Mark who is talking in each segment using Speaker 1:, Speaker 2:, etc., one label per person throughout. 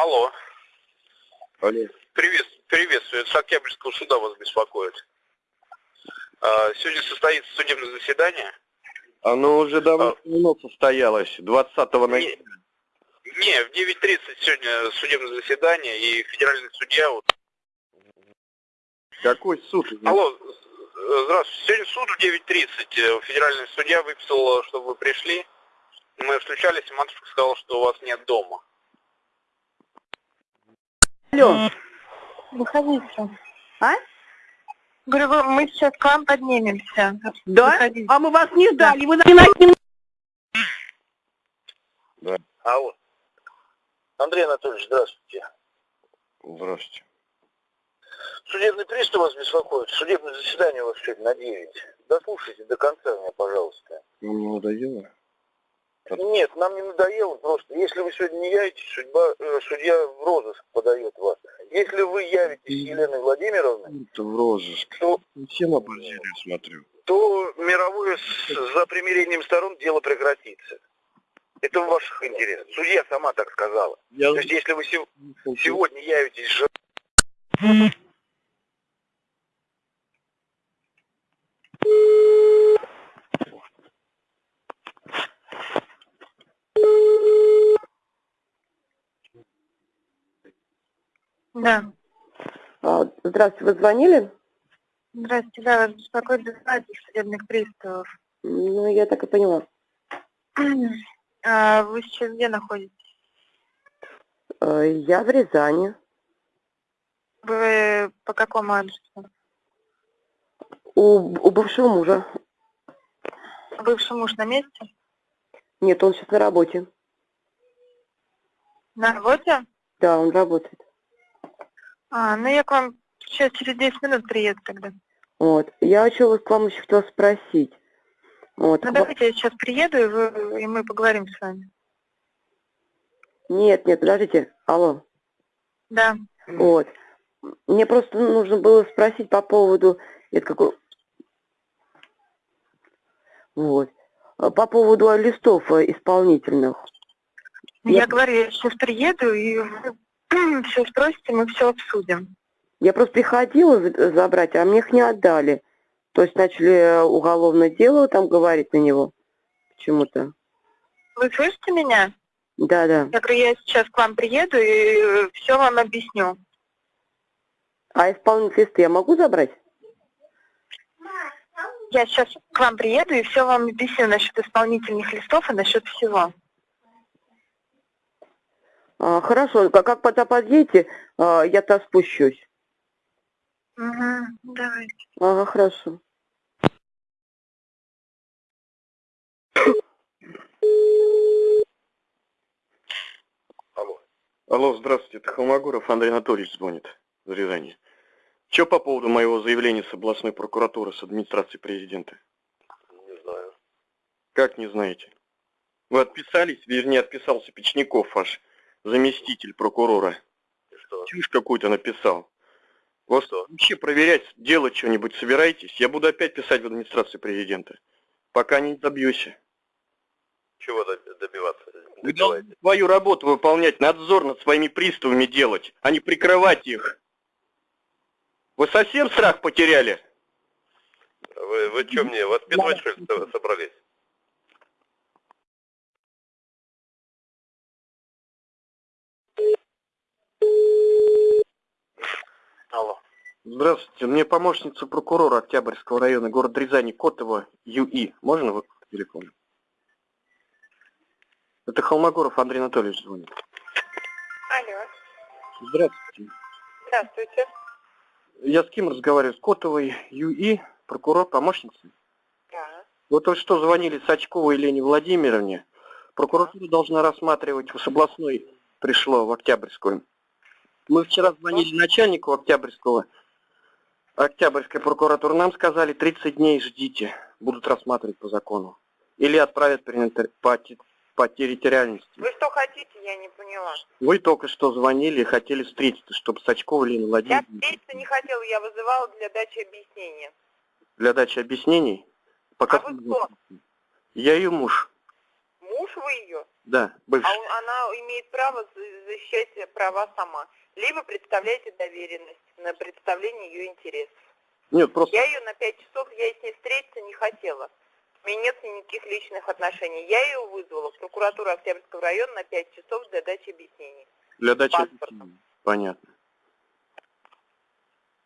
Speaker 1: Алло.
Speaker 2: Алло.
Speaker 1: Привет, приветствую. С Октябрьского суда вас беспокоит. А, сегодня состоится судебное заседание.
Speaker 2: Оно уже давно состоялось, 20 ноября.
Speaker 1: Не, в 9.30 сегодня судебное заседание, и федеральный судья... Вот...
Speaker 2: Какой суд?
Speaker 1: Алло, э, здравствуйте. Сегодня суд в 9.30. Федеральный судья выписал, чтобы вы пришли. Мы встречались, и матушка сказала, что у вас нет дома.
Speaker 3: Алло,
Speaker 4: Выходите.
Speaker 3: а?
Speaker 4: Говорю, вы- мы сейчас к вам поднимемся.
Speaker 3: Да?
Speaker 4: Выходите.
Speaker 3: А мы вас не ждали, вы на не
Speaker 1: Алло. Андрей Анатольевич, здравствуйте.
Speaker 2: Здравствуйте.
Speaker 1: Судебный пристав вас беспокоит. Судебное заседание у вас сегодня на 9. Дослушайте до конца меня, пожалуйста.
Speaker 2: Вам не надоело?
Speaker 1: Нет, нам не надоело просто. Если вы сегодня не явитесь, судьба, э, судья в розыск подает вас. Если вы явитесь с Еленой Владимировной,
Speaker 2: Это в розыск.
Speaker 1: то,
Speaker 2: Всем оборзели, смотрю.
Speaker 1: то мировое с- за примирением сторон дело прекратится. Это в ваших интересах. Судья сама так сказала.
Speaker 2: Я
Speaker 1: То есть если вы сев- сегодня явитесь с
Speaker 4: Да.
Speaker 3: А, Здравствуйте, вы звонили?
Speaker 4: Здравствуйте, да, вас беспокоит дознатель судебных приставов.
Speaker 3: Ну, я так и поняла.
Speaker 4: А вы сейчас где находитесь?
Speaker 3: А, Я в Рязани.
Speaker 4: Вы по какому адресу?
Speaker 3: У, у бывшего мужа.
Speaker 4: Бывший муж на месте?
Speaker 3: Нет, он сейчас на работе.
Speaker 4: На работе?
Speaker 3: Да, он работает.
Speaker 4: А, ну я к вам сейчас через 10 минут приеду тогда.
Speaker 3: Вот. Я хочу вас к вам еще хотела спросить. Вот.
Speaker 4: Ну давайте я сейчас приеду, и, вы, и мы поговорим с вами.
Speaker 3: Нет, нет, подождите. Алло.
Speaker 4: Да.
Speaker 3: Вот. Мне просто нужно было спросить по поводу... Это какой... Вот. По поводу листов э, исполнительных.
Speaker 4: Я
Speaker 3: Я-
Speaker 4: говорю, я сейчас приеду, и вы все спросите, мы все обсудим.
Speaker 3: Я просто приходила за- забрать, а мне их не отдали. То есть начали э, уголовное дело там говорить на него почему-то.
Speaker 4: Вы слышите меня?
Speaker 3: Да-да.
Speaker 4: Я говорю, я сейчас к вам приеду и все вам объясню.
Speaker 3: А исполнительные листы я могу забрать?
Speaker 4: Я сейчас к вам приеду и все вам объясню насчет исполнительных листов и насчет всего.
Speaker 3: А, хорошо, как, как пока подъедете, а, я-то спущусь.
Speaker 4: Угу, давайте.
Speaker 3: Ага, хорошо.
Speaker 1: Алло.
Speaker 2: Алло, здравствуйте, это Холмогоров Андрей Анатольевич звонит из Рязани. Че по поводу моего заявления с областной прокуратуры, с администрации президента?
Speaker 1: Не знаю.
Speaker 2: Как не знаете? Вы отписались, вернее, отписался Печников, ваш заместитель прокурора.
Speaker 1: Что?
Speaker 2: Чушь какую-то написал. Вот
Speaker 1: Что?
Speaker 2: вообще проверять, делать что-нибудь собираетесь? Я буду опять писать в администрацию президента. Пока не добьюсь.
Speaker 1: Чего доб- добиваться?
Speaker 2: Вы должны свою работу выполнять, надзор над своими приставами делать, а не прикрывать их. Вы совсем страх потеряли?
Speaker 1: Вы, вы что мне, воспитывать что ли со- собрались? Алло.
Speaker 2: Здравствуйте, мне помощница прокурора Октябрьского района города Рязани Котова ЮИ. Можно вы телефон? Это Холмогоров Андрей Анатольевич звонит.
Speaker 4: Алло,
Speaker 2: Здравствуйте.
Speaker 4: здравствуйте.
Speaker 2: Я с кем разговариваю? С Котовой ЮИ, прокурор, помощница?
Speaker 4: Да.
Speaker 2: Вот только что звонили Сачковой Елене Владимировне. Прокуратура должна рассматривать, с областной пришло в Октябрьскую. Мы вчера звонили начальнику Октябрьского, Октябрьской прокуратуры. Нам сказали, 30 дней ждите, будут рассматривать по закону. Или отправят по, по территориальности.
Speaker 4: Вы что хотите, я не поняла.
Speaker 2: Вы только что звонили и хотели встретиться, чтобы Сачкова Елена
Speaker 4: Я
Speaker 2: Владимировна
Speaker 4: встретиться не хотела, я вызывала для дачи объяснения.
Speaker 2: для дачи объяснений. Пока
Speaker 4: А вы кто?
Speaker 2: Я ее муж.
Speaker 4: Муж?
Speaker 5: Вы ее,
Speaker 2: Да, бывший.
Speaker 5: а он- она имеет право за- защищать права сама. Либо представляете доверенность на представление ее интересов.
Speaker 2: Нет, просто
Speaker 5: Я ее на пять часов, я с ней встретиться не хотела. У меня нет никаких личных отношений. Я ее вызвала в прокуратуру Октябрьского района на пять часов для дачи объяснений.
Speaker 2: для дачи
Speaker 5: паспортом.
Speaker 2: объяснений. Понятно.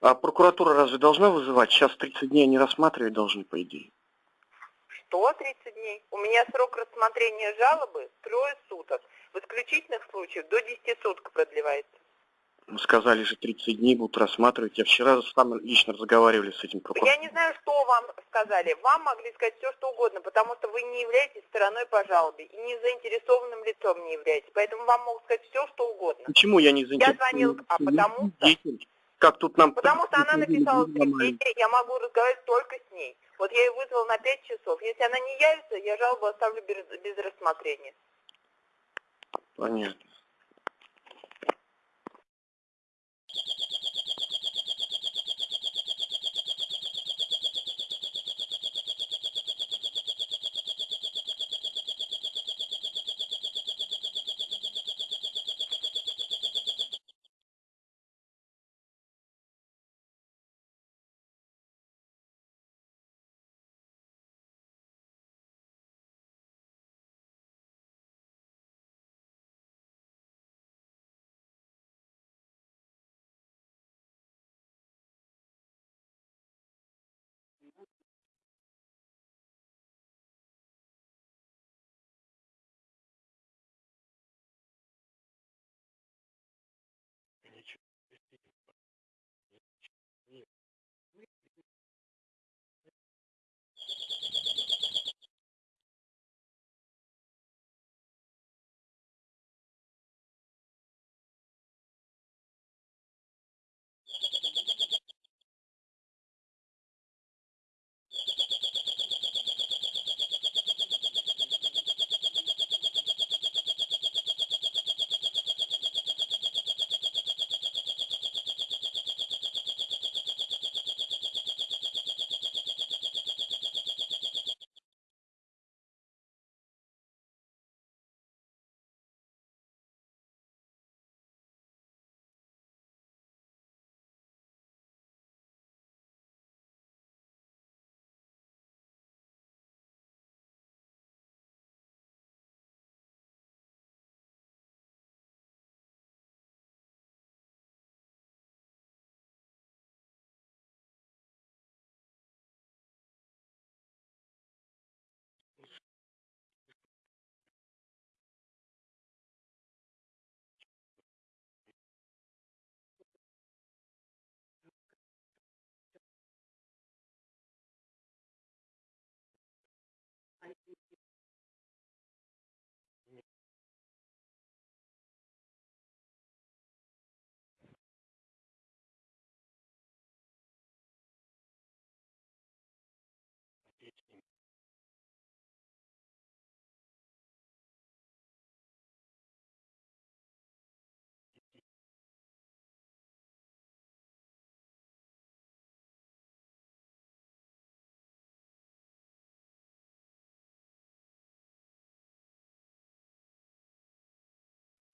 Speaker 2: А прокуратура разве должна вызывать? Сейчас 30 дней они рассматривать должны, по идее.
Speaker 5: Что 30 дней? У меня срок рассмотрения жалобы трое суток. В исключительных случаях до 10 суток продлевается.
Speaker 2: Сказали же 30 дней будут рассматривать. Я вчера сам лично разговаривали с этим
Speaker 5: Я
Speaker 2: прокурором.
Speaker 5: не знаю, что вам сказали. Вам могли сказать все, что угодно, потому что вы не являетесь стороной по жалобе и не заинтересованным лицом не являетесь. Поэтому вам могут сказать все, что угодно.
Speaker 2: Почему я не заинтересован?
Speaker 5: звонила- а потому что-.
Speaker 2: Как тут нам...
Speaker 5: Потому что она написала заявление, я могу разговаривать только с ней. Вот я ее вызвала на 5 часов. Если она не явится, я жалобу оставлю без, без рассмотрения.
Speaker 2: Понятно.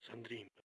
Speaker 6: С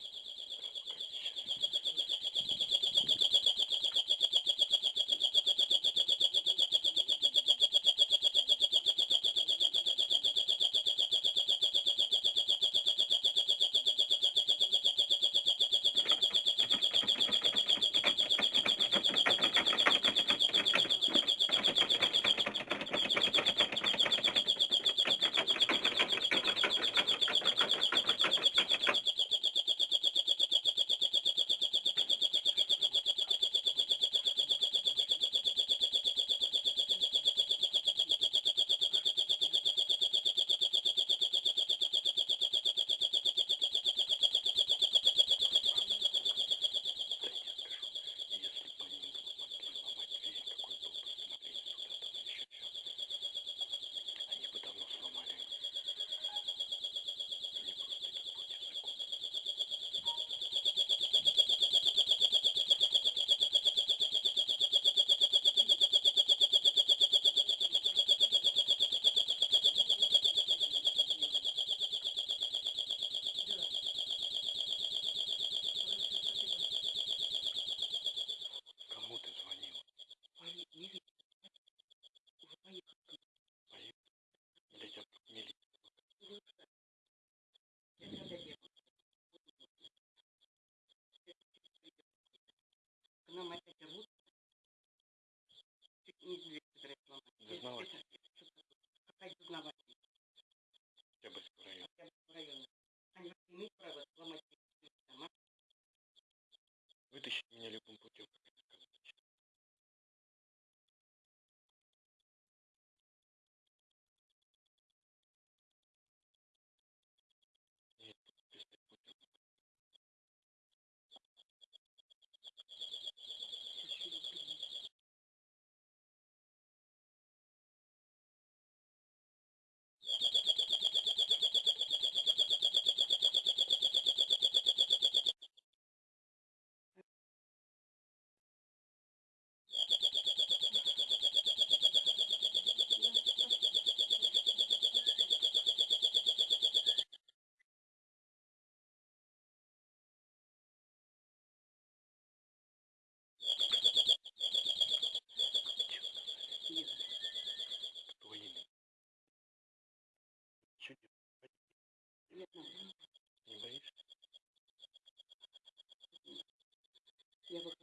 Speaker 6: Я выхожу.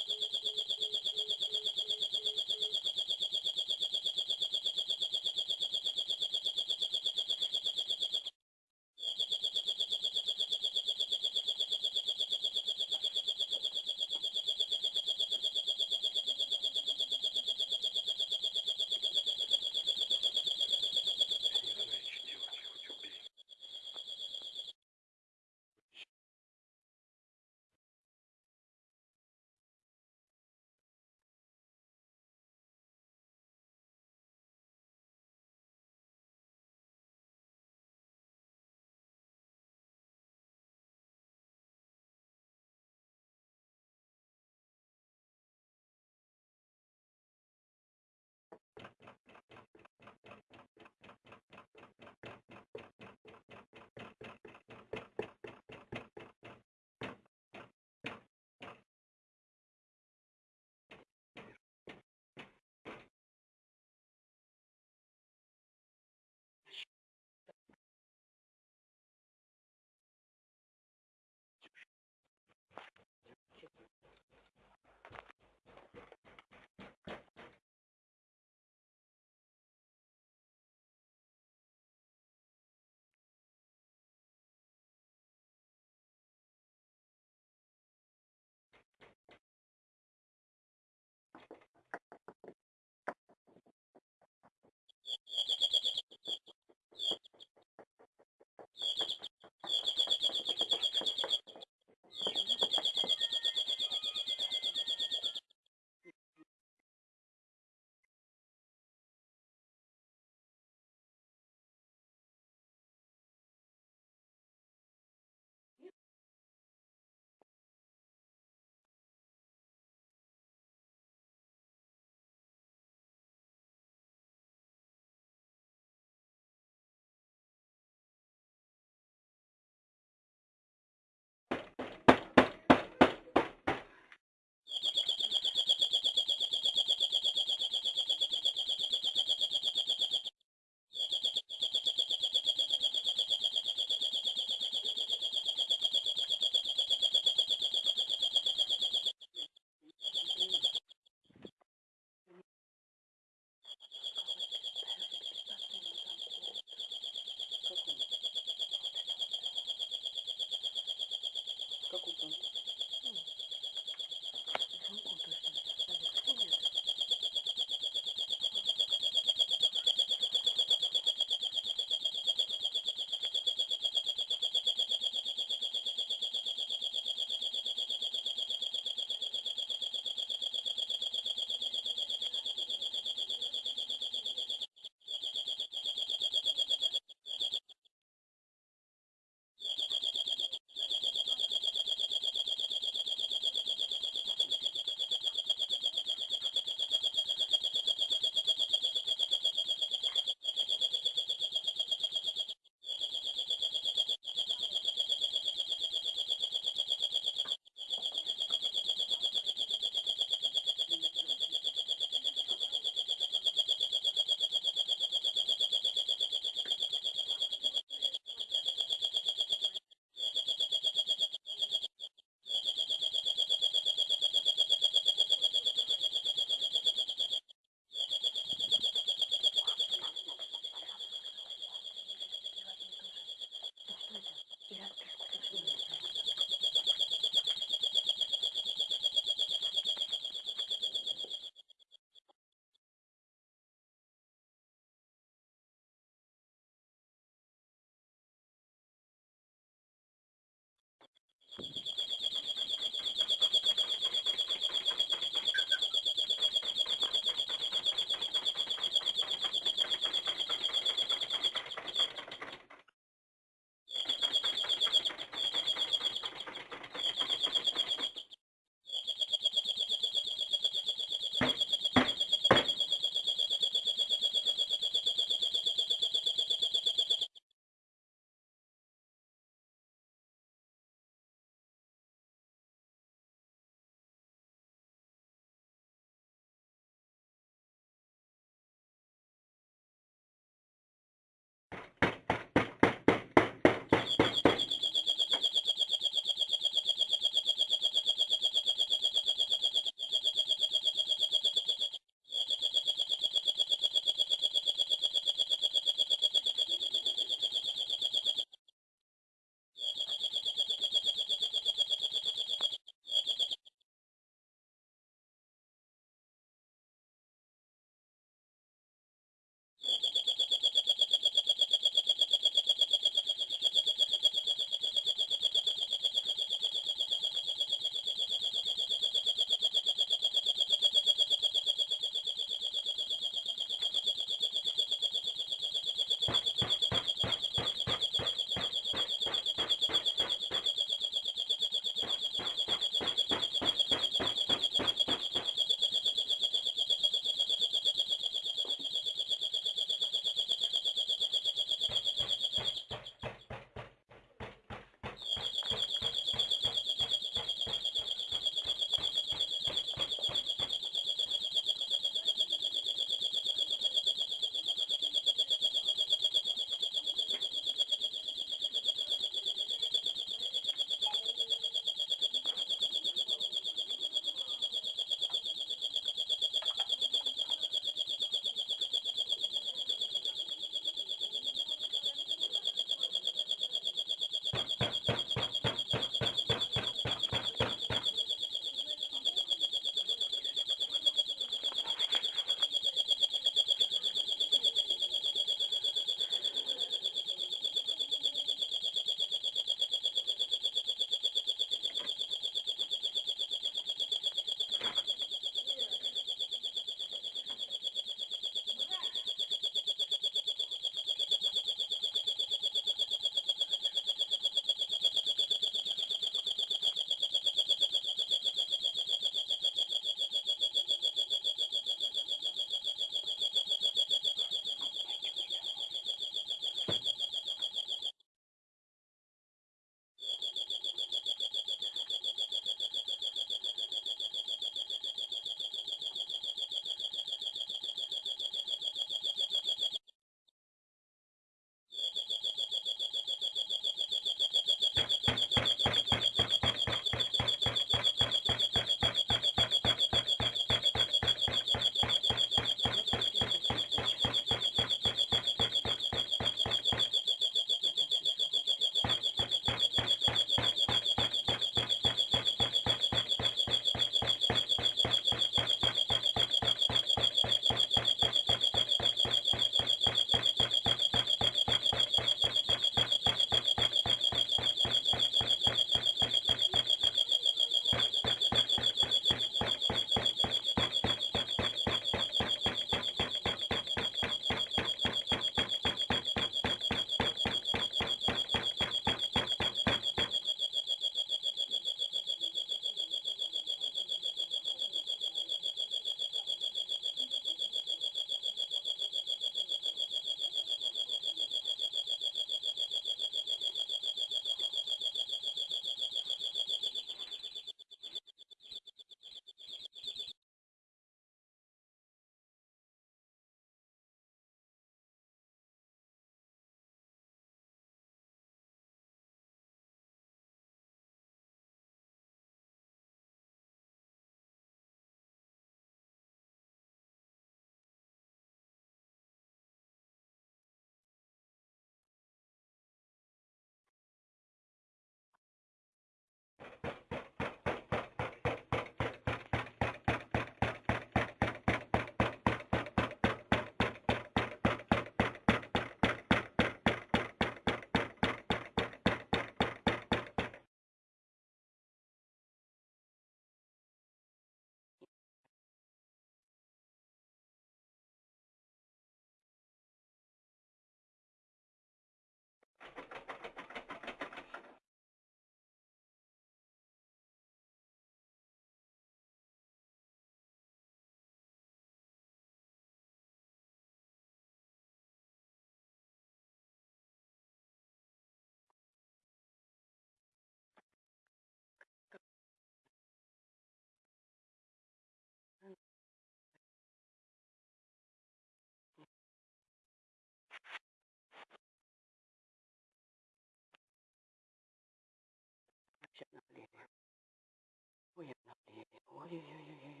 Speaker 7: Обнаглели. Ой-ой-ой-ой-ой. Да,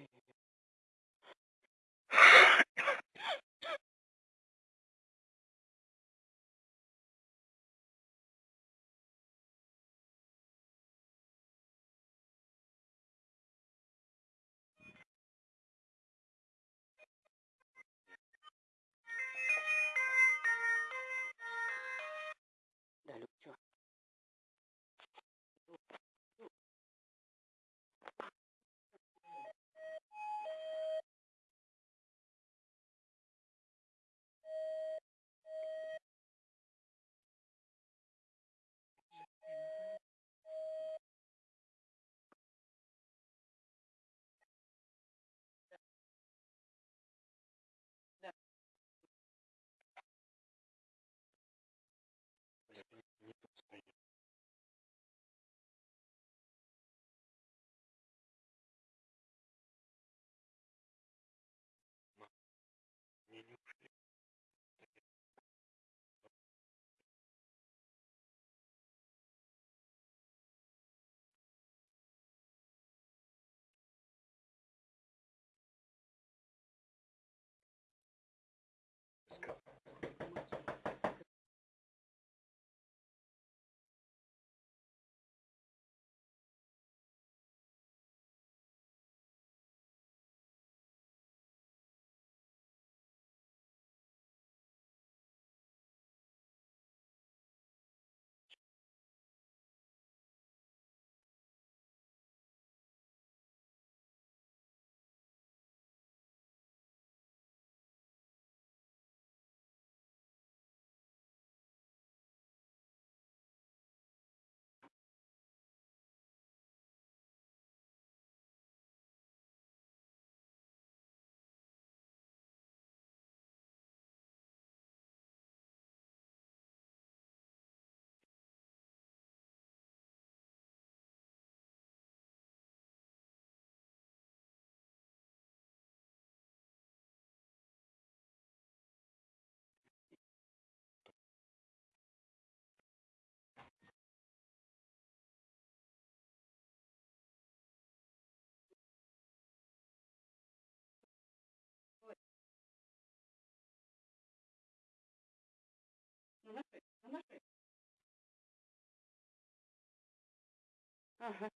Speaker 7: Ага,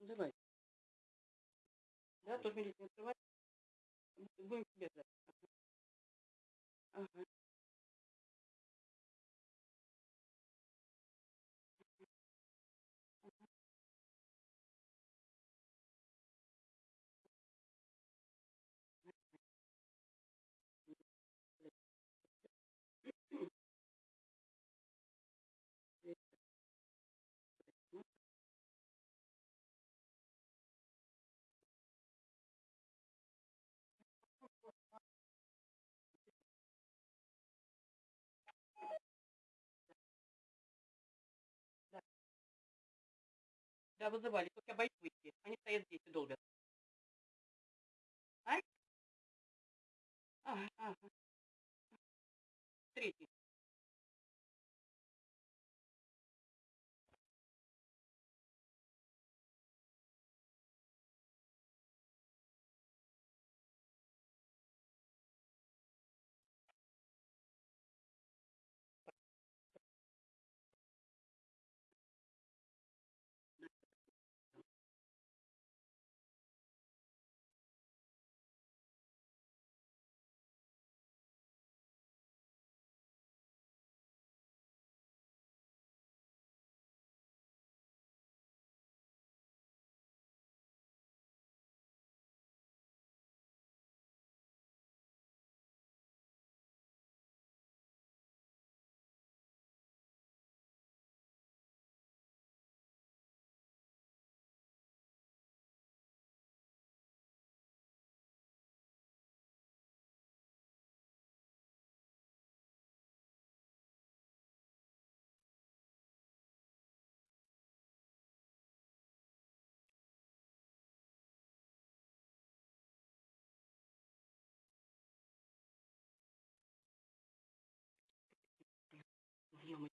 Speaker 7: ну, давай. Да, тоже милицию открывать. Будем тебе ждать. Ага. Ага. Да, вызывали, только боюсь выйти. Они стоят здесь и долбят. Ай? Ага, ага. Третий.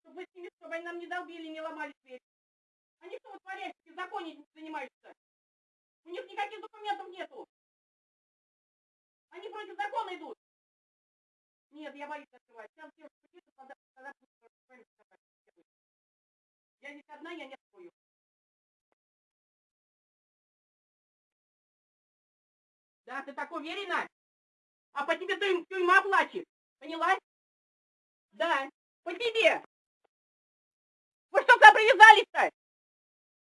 Speaker 7: Чтобы с ними, чтобы они нам не долбили, не ломали дверь. Они что вытворяют, беззаконием занимаются? У них никаких документов нету. Они против закона идут. Нет, я боюсь открывать. Сейчас девушка придет, тогда, тогда. Я здесь одна, я не открою. Да, ты так уверена? А по тебе тюрь- тюрьма плачет. Поняла? Да, по тебе. Вы что сюда привязались-то?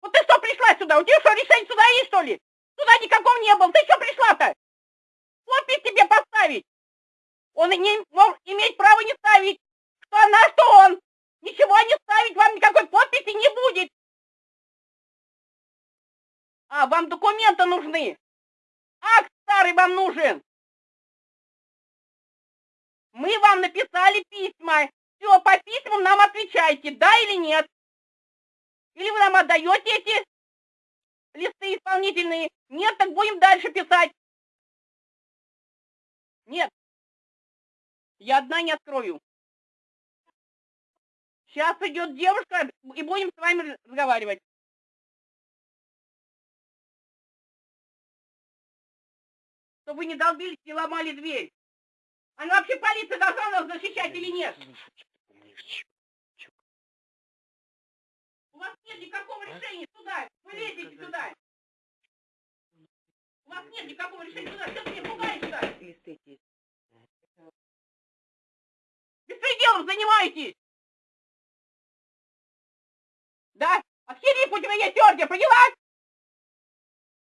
Speaker 7: Вот ты что пришла сюда? У тебя что, решение сюда есть, что ли? Сюда никакого не было. Ты что пришла-то? Подпись тебе поставить. Он не мог иметь права не ставить. Что она, что он. Ничего не ставить, вам никакой подписи не будет. А, вам документы нужны. Акт старый вам нужен. Мы вам написали письма. Все, по письмам нам отвечайте, да или нет. Или вы нам отдаете эти листы исполнительные. Нет, так будем дальше писать. Нет. Я одна не открою. Сейчас идет девушка, и будем с вами разговаривать. Чтобы вы не долбились, не ломали дверь. Она вообще полиция должна нас защищать или нет? У вас нет никакого
Speaker 8: А?
Speaker 7: решения сюда. Вы лезете сюда. У вас нет никакого решения сюда. Что ты меня пугаешь-то? Беспределом занимаетесь. Да? От хериф у тебя есть ордер, поняла?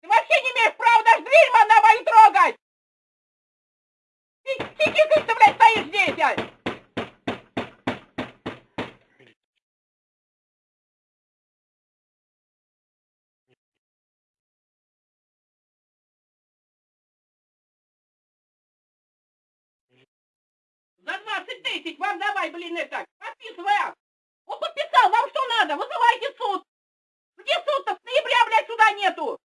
Speaker 7: Ты вообще не имеешь права даже дверь на мою трогать. Ты, ты, ты, ты, блядь, стоишь здесь, а? За 20 тысяч вам давай, блин, это, подписывай. Он подписал, вам что надо? Вызывайте суд. Где суд-то? С ноября, блядь, суда нету.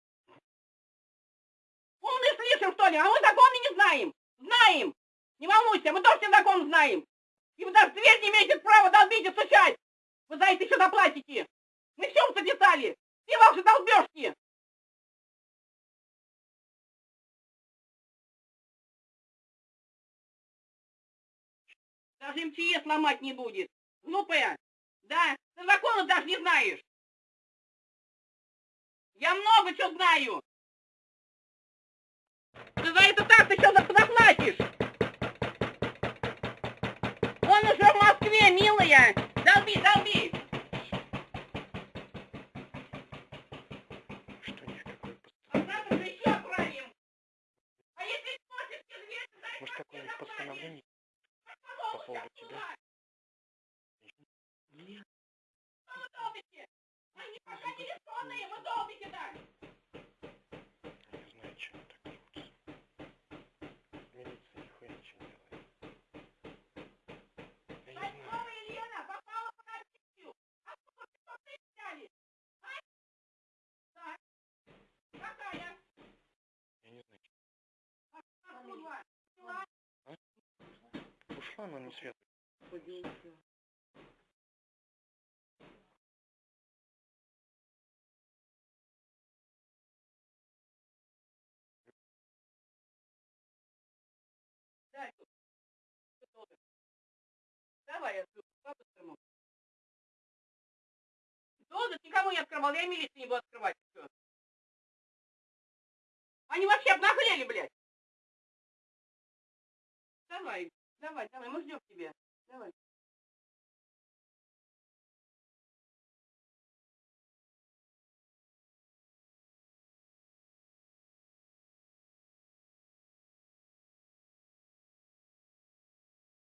Speaker 7: Умный слишком, что ли? А мы законы не знаем. Знаем. Не волнуйся, мы тоже закон знаем. И вы даже дверь не имеете права долбить и стучать. Вы за это еще заплатите. Мы все записали. Все ваши долбежки. Даже МЧС ломать не будет. Глупая. Да, ты закона даже не знаешь. Я много чего знаю. Ты за это так ты что заплатишь? Он уже в Москве, милая. Долби, долби. А. А
Speaker 8: Может,
Speaker 7: как
Speaker 8: какое-нибудь постановление по поводу тебя?
Speaker 7: Нет. Вы долбите? Они пока не решенные, вы долбите так.
Speaker 8: Я не знаю, чем он так зовутся. Милиция нихуя ничего не делает. Я не знаю.
Speaker 7: Кольцова Елена попала под амнистию. Откуда что ты взяли? А? Так. Какая?
Speaker 8: Я не знаю.
Speaker 7: Откуда? Взяла?
Speaker 8: Ушла, но не свет.
Speaker 9: Поделался.
Speaker 7: Дай тут. Что тоже? Давай, открою по-быстрому. Долго никому не открывал, я милицию не буду открывать. Всё. Они вообще обнаглели, блядь. Давай, давай, давай, мы ждем тебя. Давай.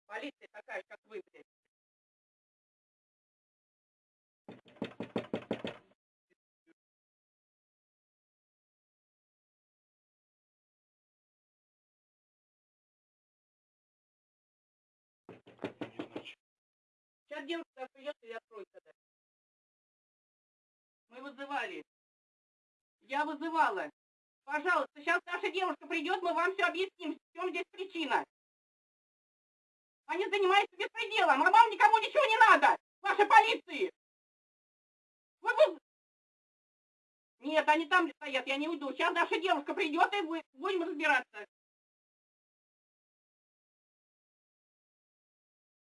Speaker 7: Полиция такая, как вы, блядь. Сейчас девушка придет и откроет тогда. Мы вызывали. Я вызывала. Пожалуйста, сейчас наша девушка придет, мы вам все объясним, в чем здесь причина. Они занимаются беспределом, а вам никому ничего не надо, вашей полиции. Вы выз- Нет, они там стоят, я не уйду. Сейчас наша девушка придет, и вы- будем разбираться.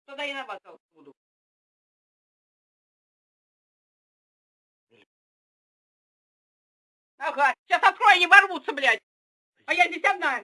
Speaker 7: Тогда я на вас буду. Ага, сейчас открою, они ворвутся, блядь. А я здесь одна.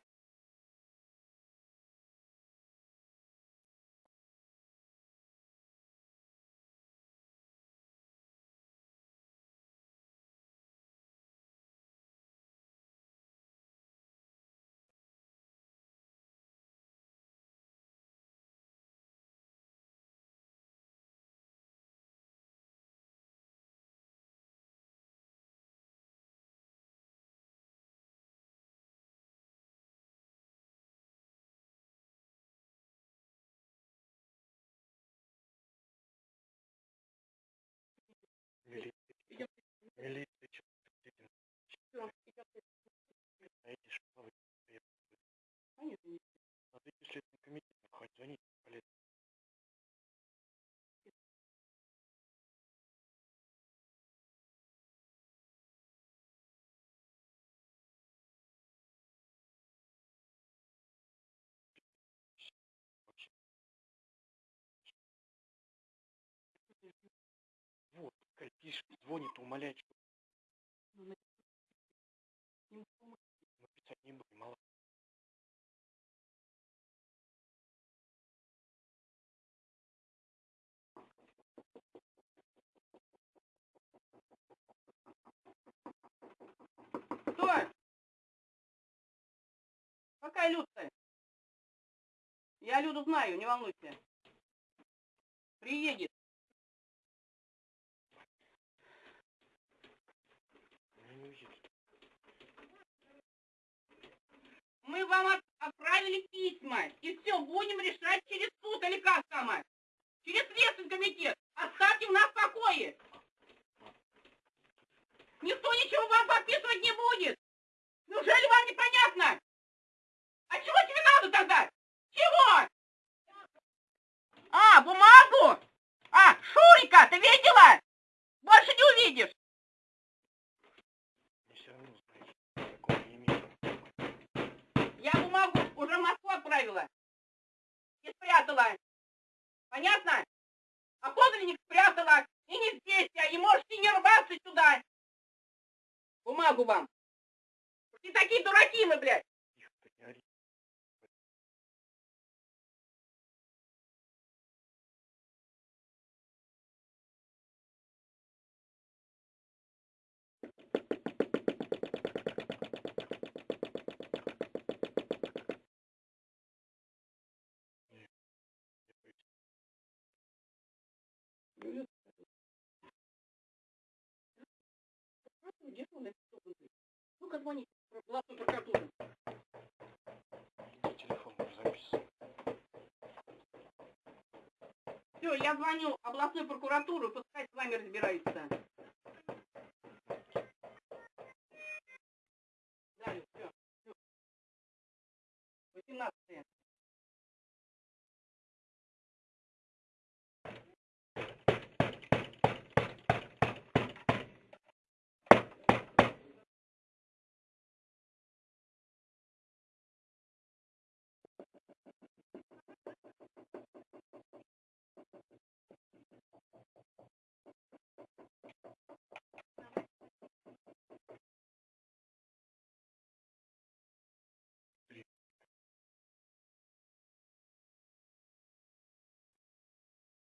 Speaker 6: Милиция, пишет, звонит, умоляет, что
Speaker 7: Ну,
Speaker 6: мы писать не будем, мало.
Speaker 7: Кто? Какая Люда? Я Люду знаю, не волнуйся. Приедет.
Speaker 6: Ну, не уедет.
Speaker 7: Мы вам от- отправили письма, и все, будем решать через суд или как там? а? Через следственный комитет. Оставьте нас в покое. Никто ничего вам подписывать не будет. Неужели вам непонятно? А чего тебе надо тогда? Чего? А, бумагу? А, Шурика, ты видела? Больше не увидишь.
Speaker 6: Мне все равно, знаешь, такого не имею.
Speaker 7: Я бумагу уже в Москву отправила. И спрятала. Понятно? А подлинник спрятала. И не здесь я. И можете не рваться сюда. Бумагу вам. И такие дураки мы, блядь. Ну-ка звони в областную прокуратуру.
Speaker 6: Телефон записан.
Speaker 7: Все, я звоню в областную прокуратуру, пускай с вами разбираются.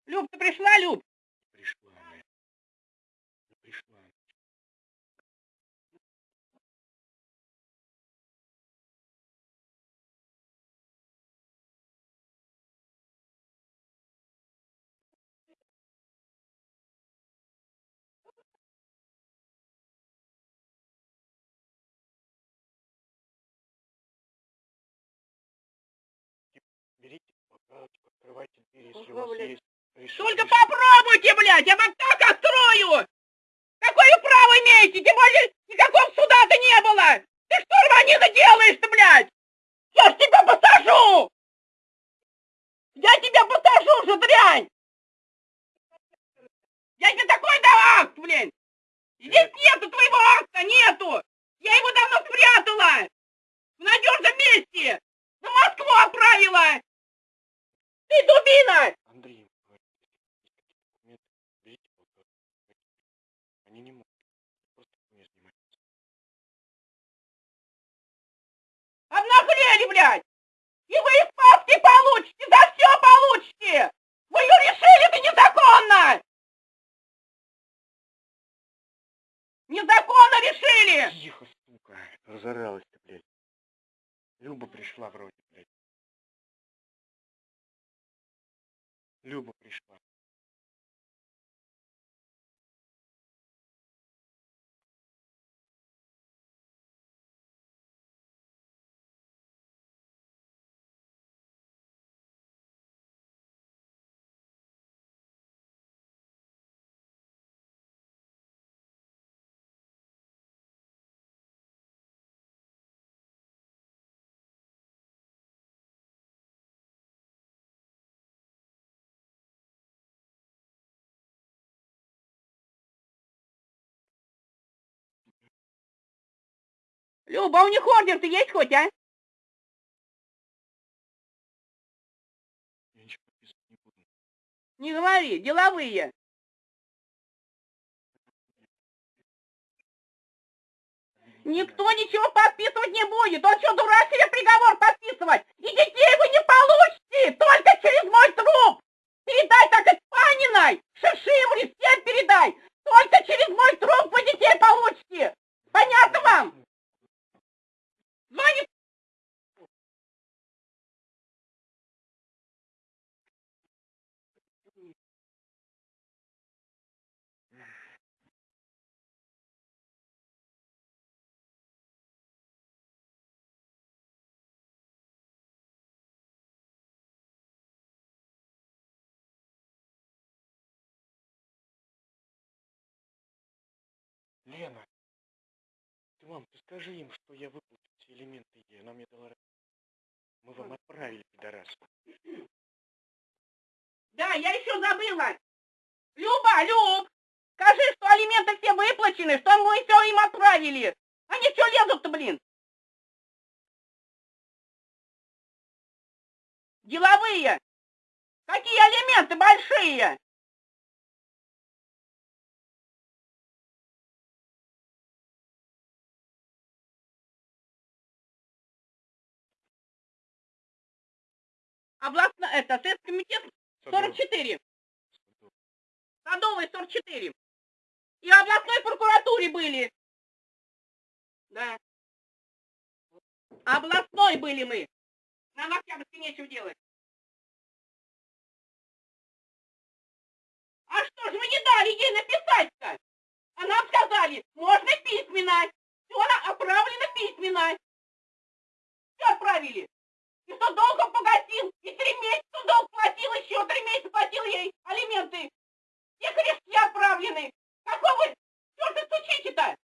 Speaker 7: Люб, ты пришла, Люб?
Speaker 6: Пришла пришла. Берите, пока, открывайте двери, если у вас есть
Speaker 7: Только попробуйте, блядь, я вам так отстрою! Какое право имеете? Тем более никакого суда-то не было! Ты что рванина делаешь-то, блядь? Я ж тебя посажу! Я тебя посажу, же дрянь! Я тебе такой дам акт, блин! Здесь нету твоего акта, нету! Я его давно спрятала! В надежном месте! В Москву отправила! Ты дубина!
Speaker 8: Андрей ему говорит, если есть какие-то документы, берите полторы. Они не могут. Просто документ снимать.
Speaker 7: Обнаглели, блядь! И вы из папки получите, за все получите! Вы ее решили, это незаконно! Незаконно решили!
Speaker 8: Тихо, сука. Разоралась ты, блядь. Люба пришла вроде, блядь. Люба пришла.
Speaker 7: Люба, а у них ордер-то есть хоть, а?
Speaker 8: Я ничего подписывать не буду.
Speaker 7: Не говори, деловые. Никто ничего подписывать не будет. Он что, дурак себе приговор подписывать? И детей вы не получите, только через мой труп. Передай так и Паниной, Шишимре, всем передай.
Speaker 8: Лена, ты, мам, ты скажи им, что я выплатил все элементы ей. Она мне дала... Мы вам отправили, пидорас.
Speaker 7: Да, я еще забыла. Люба, Люб, скажи, что алименты все выплачены, что мы все им отправили. Они что лезут-то, блин? Деловые. Какие алименты большие? Областно, это, Следственный комитет
Speaker 8: Садов,
Speaker 7: 44.
Speaker 8: Садов.
Speaker 7: Садовый 44. И в областной прокуратуре были. Да. Областной были мы. Нам в Октябрьске нечего делать. А что же вы не дали ей написать-то? А нам сказали, можно письменно. Все она отправлена письменно. Все отправили. И что долг он погасил, и три месяца долг платил, еще три месяца платил ей алименты. Все крестки отправлены. Какого черта стучите-то?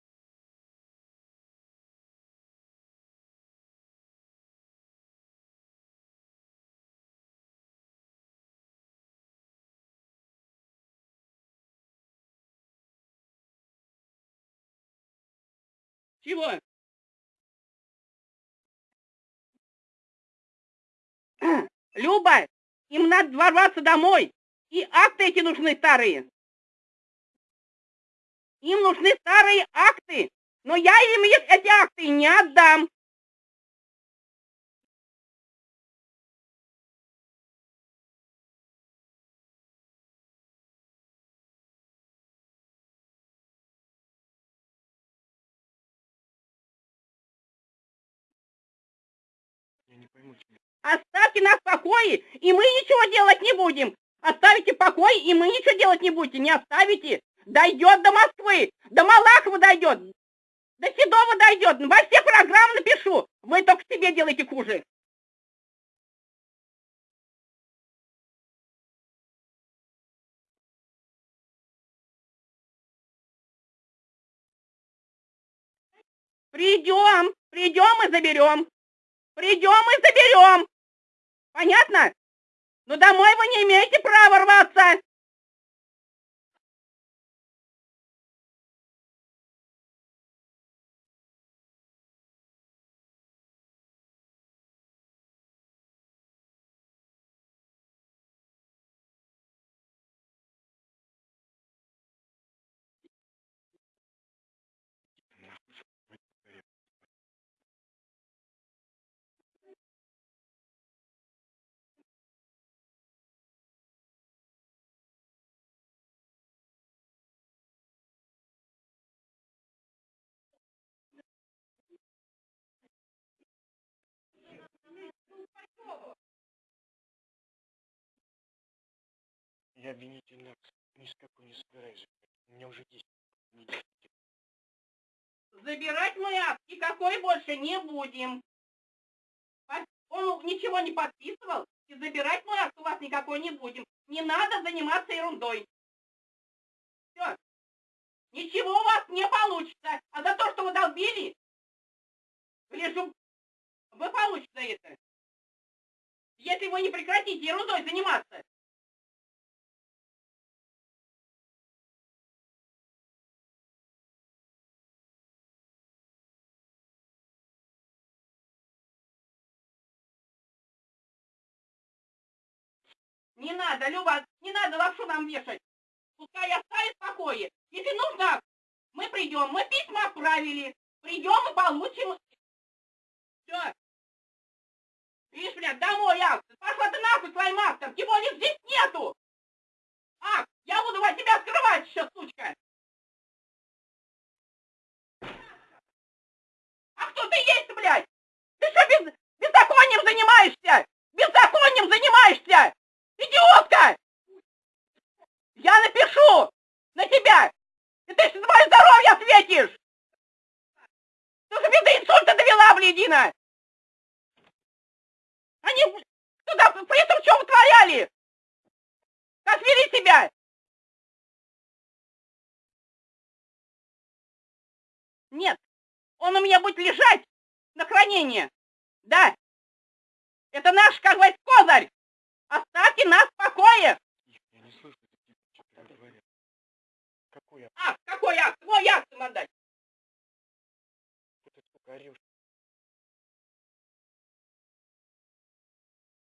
Speaker 7: Чего? Люба, им надо ворваться домой. И акты эти нужны старые. Им нужны старые акты. Но я им эти акты не отдам. Оставьте нас в покое, и мы ничего делать не будем. Оставите в покое, и мы ничего делать не будете. Не оставите. Дойдет до Москвы, до Малахова дойдет, до Седова дойдет. Во все программы напишу. Вы только себе делаете хуже. Придем, придем и заберем. Придем и заберем. Понятно? Но домой вы не имеете права рваться.
Speaker 8: Я обвинительный акт ни с какой не собираюсь. У меня уже есть.
Speaker 7: Забирать мы никакой больше не будем. Он ничего не подписывал, и забирать мы акт у вас никакой не будем. Не надо заниматься ерундой. Все. Ничего у вас не получится. А за то, что вы долбили, лежу, вы получите это. Если вы не прекратите ерундой заниматься. Не надо, Люба, не надо лапшу нам вешать. Пускай оставит в покое. Если нужно, мы придем. Мы письма отправили. Придем и получим. Все. Видишь, блядь, домой акт. Пошла ты нахуй своим актом. Тем более здесь нету. Акт, я буду от тебя скрывать сейчас, сучка. А кто ты есть, блядь? Ты что, без, беззаконием занимаешься? Беззаконием занимаешься! Идиотка! Я напишу на тебя! И ты за мое здоровье ответишь! Ты же меня до инсульта довела, блядина! Они туда при этом что вытворяли? Как вели себя? Нет, он у меня будет лежать на хранение. Да. Это наш, как говорится, козырь. Оставьте нас в покое!
Speaker 8: Я не слышу, типа, что тебе говорят. Какой акт?
Speaker 7: Акт, какой акт? Твой акт им отдать.
Speaker 8: Ты сколько орешь?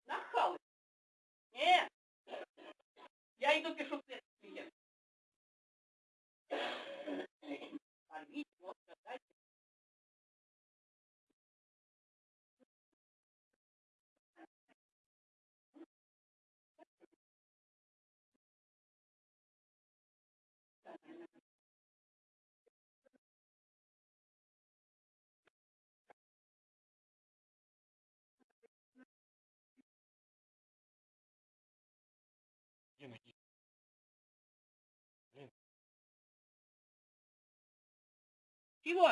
Speaker 7: Нахалы. Нет. Я иду пишу следствие. Чего?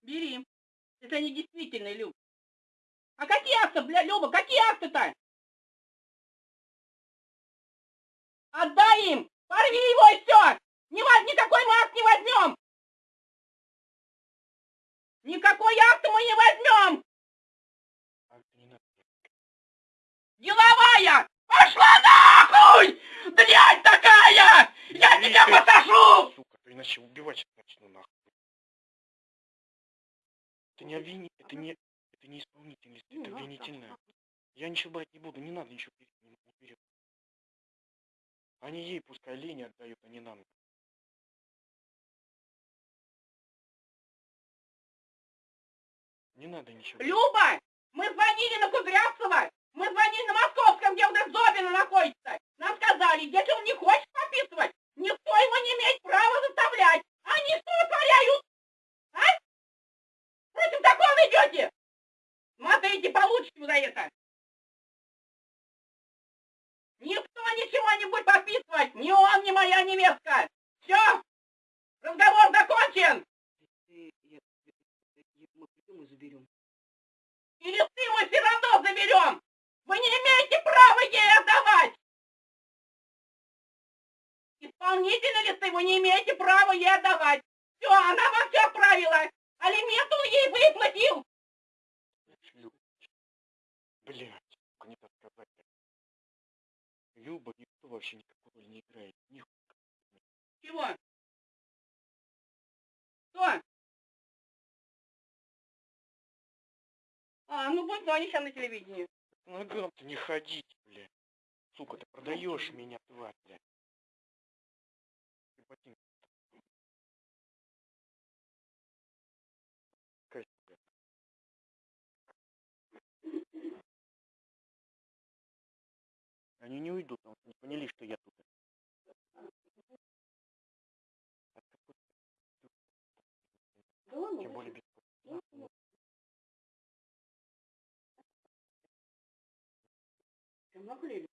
Speaker 7: Бери. Это не действительный, Люб. А какие акты, бля, Люба, какие акты-то? Отдай им! Порви его и все! Ни, никакой мы акт не возьмем! Никакой акт мы не возьмем! Деловая! Пошла нахуй! Дрянь такая! Я тебя
Speaker 8: ты,
Speaker 7: посажу!
Speaker 8: Сука, то иначе убивать начну нахуй. Это не обвини... Это не... Это не исполнительность, это обвинительное. Я ничего брать не буду, не надо ничего берет. Они ей пускай лени отдают, а не нам. Не надо ничего.
Speaker 7: Люба! Мы звонили на Кудрявцева! Мы звонили на Московском, где у нас Зобина находится! Нам сказали, если он не хочет подписывать, никто его не имеет права заставлять! Они что вытворяют? А? Против закона идете? Смотрите, получите за это! Никто ничего не будет подписывать! Ни он, ни моя невестка! Все! Разговор закончен!
Speaker 9: Мы придем и заберем.
Speaker 7: И листы мы все равно заберем! Вы не имеете права ей отдавать! исполнительные листы вы не имеете права ей отдавать. Все, она вам все отправила. Алимент он ей выплатил.
Speaker 6: Блядь, сука, не так сказать. Люба никто вообще никакой роли не играет. Ни
Speaker 7: Чего? Что? А, ну будь они сейчас на телевидении.
Speaker 6: По ногам-то не ходить, блядь. Сука, ты продаешь меня, тварь, блядь. Блядь. Они не уйдут, потому что не поняли, что я тут.
Speaker 7: Да ладно, Чем наклеили?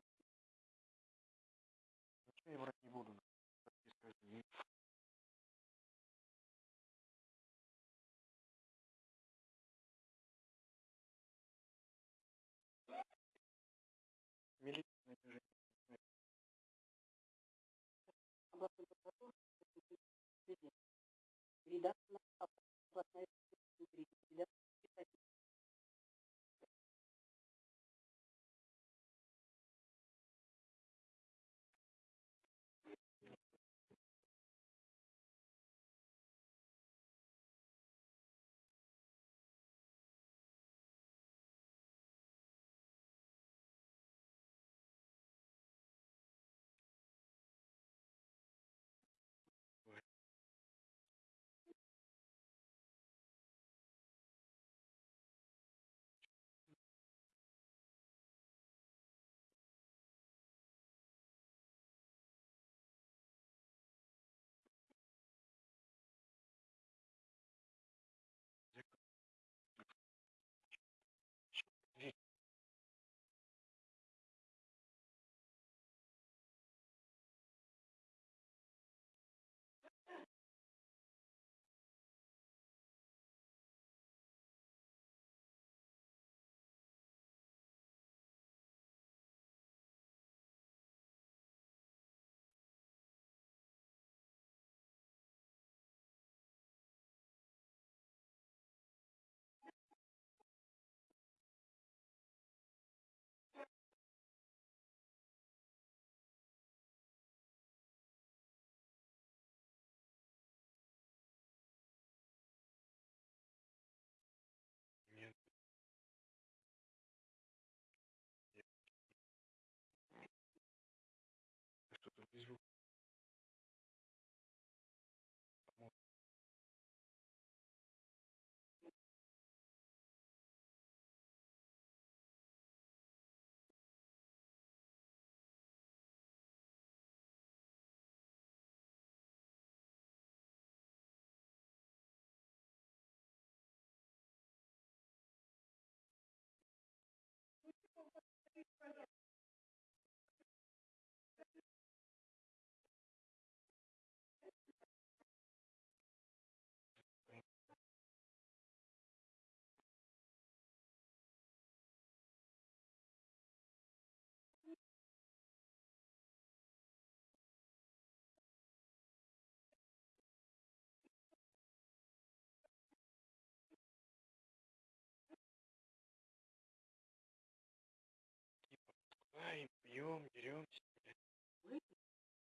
Speaker 6: Ай, пьем, деремся, блядь.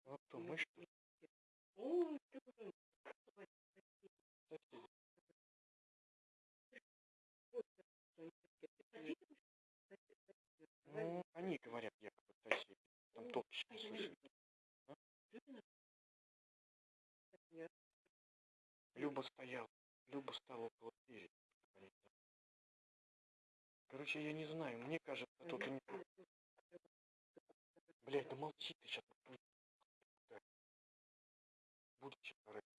Speaker 6: Ну, кто, мы что. Ну, они говорят, якобы соседи. Там топчики слышали. А? Люба стоял, Люба стала около двери. Короче, я не знаю, мне кажется, тут они... Блядь, да молчи ты сейчас. Буду сейчас.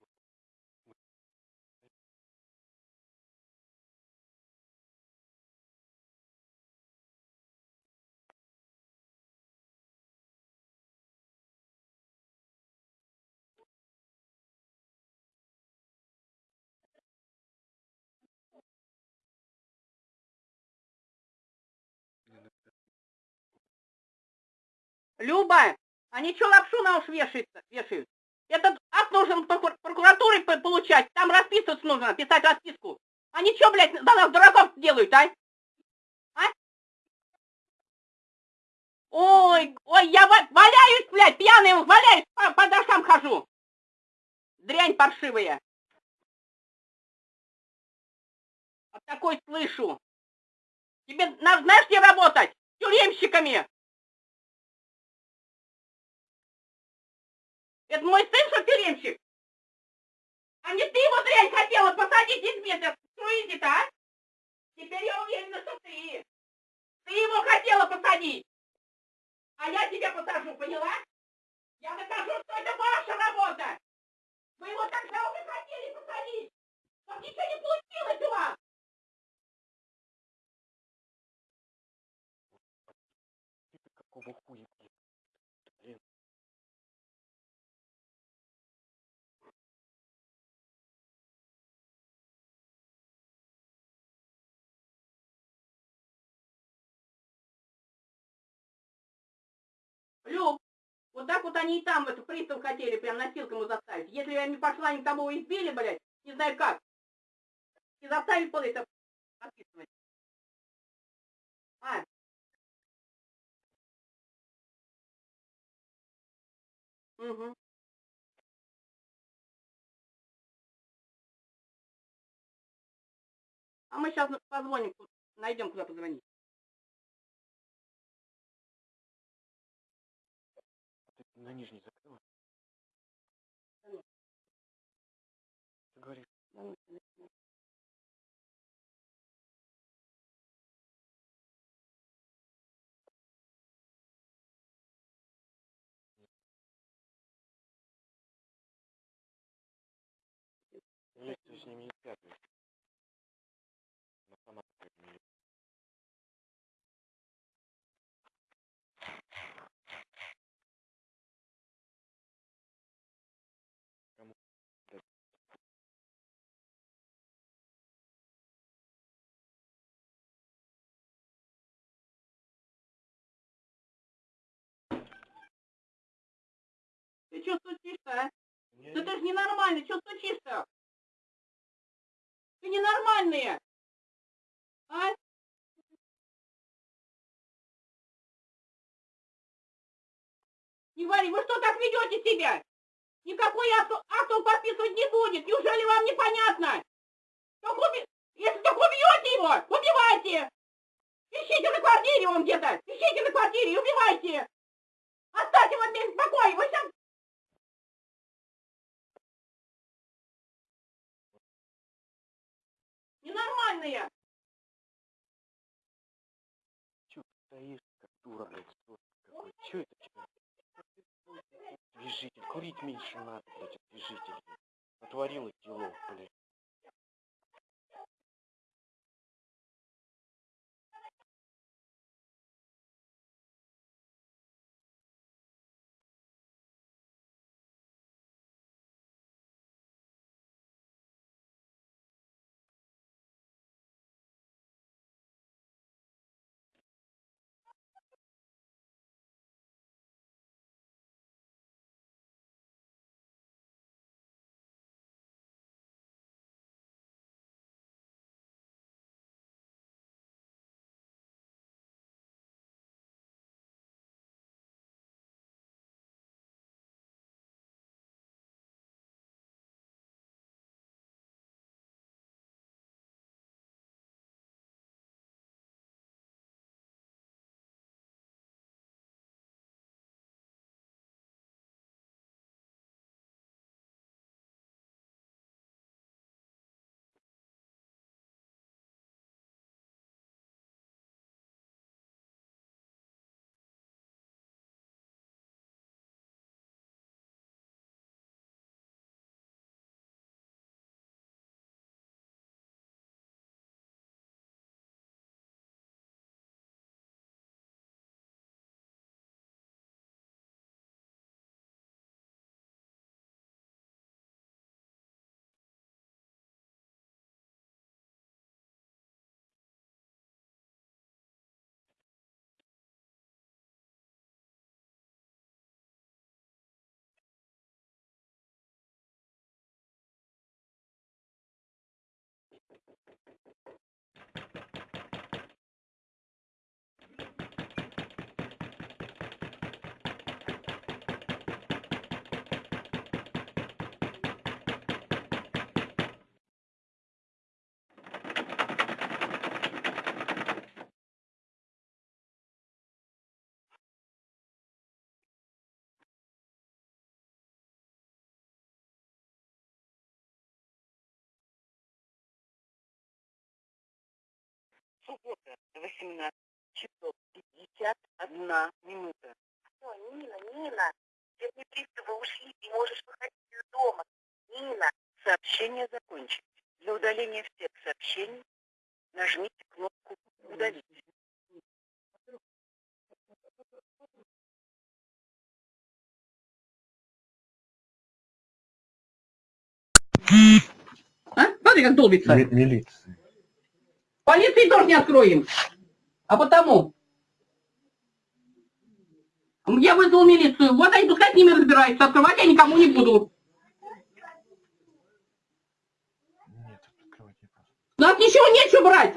Speaker 7: Люба, они что лапшу на уши вешаются, вешают? Этот акт нужен прокур- прокуратуре по- получать. Там расписываться нужно, писать расписку. Они что, блядь, за нас дураков делают, а? А? Ой, ой, я ва- валяюсь, блядь, пьяный валяюсь, по, по дошкам хожу. Дрянь паршивая. Вот такой слышу. Тебе надо, знаешь, где работать? Тюремщиками. Это мой сын, что тюремщик? А не ты его дрянь хотела посадить из метра. Струите-то, а? Теперь я уверена, что ты. Ты его хотела посадить. А я тебя посажу, поняла? Я докажу, что это ваша работа. Вы его тогда уже хотели посадить. Но ничего не получилось у вас. Вот так вот они и там, эту пристав хотели прям носилком его заставить. Если я не пошла, они того избили, блядь, не знаю как. И заставили было это подписывать. А. Угу. А мы сейчас позвоним, найдем, куда позвонить.
Speaker 8: На нижний закрыла? Ты говоришь, лекцию с ними не пятую.
Speaker 7: Ненормальный, что стучишь-то? Ты ненормальные! А? Не говори, вы что так ведете себя? Никакой акт, акт подписывать не будет. Неужели вам непонятно? Так уби- Если так убьете его, убивайте! Ищите на квартире он где-то! Ищите на квартире и убивайте! Оставьте его в покое! Вы сейчас ненормальные!
Speaker 8: Чё ты стоишь, как дура, блядь, какой? Чё это тебя? Движитель, курить меньше надо, блядь, от движителя. Натворила делов, блядь. Суббота.
Speaker 10: 18 часов 51 минута.
Speaker 5: Всё, Нина, Нина, все приставы ушли, ты можешь выходить из дома. Нина,
Speaker 10: Сообщение закончено. Для удаления всех сообщений нажмите кнопку «Удалить».
Speaker 7: А? Смотри, как долбится.
Speaker 8: Милиция.
Speaker 7: Полиции тоже не откроем. А потому... Я вызвал милицию. Вот они пускай с ними разбираются. Открывать я никому не буду.
Speaker 8: Нет, открывать не просто.
Speaker 7: У нас ничего нечего брать.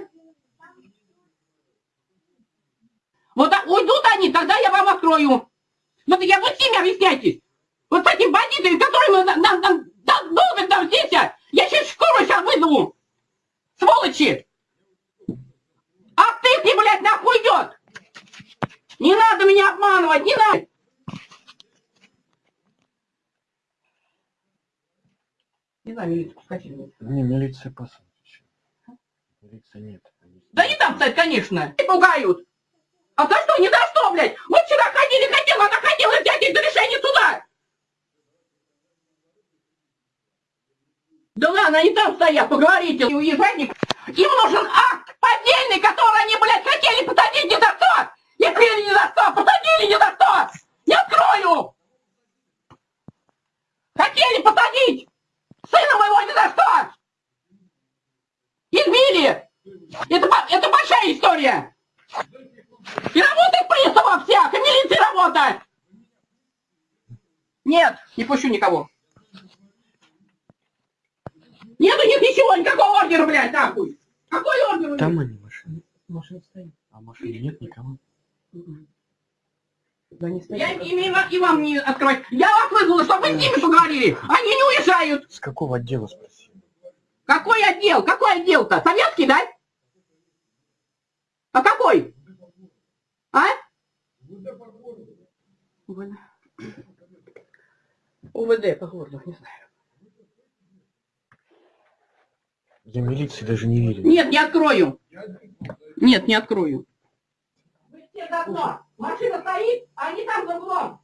Speaker 7: Вот а- уйдут они, тогда я вам открою. Вот я вы с ними объясняйтесь. Вот с этими бандитами, которые на, на, на, да, долбят там здесь, я сейчас скорую сейчас вызову. Сволочи! А ты блядь, нахуй идет! Не надо меня обманывать, не надо! Не знаю, милицию пускайте.
Speaker 8: Не, милиция по сути. Милиции нет.
Speaker 7: Да не там стоять, конечно. И пугают. А за что? Не за что, блядь? Вот вчера ходили, хотела, она хотела взять это решение суда. Да ладно, они там стоят, поговорите. И уезжать не... Им нужен акт поддельный, который они, блядь, хотели посадить ни за что. И крили ни за что, посадили ни за что. Не открою. Хотели посадить. Сына моего ни за что. Избили. Это, ба- это большая история. И работает пристава всех, и милиции работает. Нет, не пущу никого. Нету нет ничего, никакого ордера, блядь, нахуй. Какой ордер?
Speaker 8: Там они машины.
Speaker 7: Машина стоит.
Speaker 8: А машины нет никого.
Speaker 7: Да не Я им, и, ва- и вам не открывать. Я вас вызвала, чтобы вы с ними поговорили. Они не уезжают.
Speaker 8: С какого отдела спросил?
Speaker 7: Какой отдел? Какой отдел-то? Советский, да? А какой? А? УВД. УВД по городу, не знаю.
Speaker 8: Я милиции даже не верю.
Speaker 7: Нет, не открою. Нет, не открою. Вы все давно. Машина стоит, а они там за углом.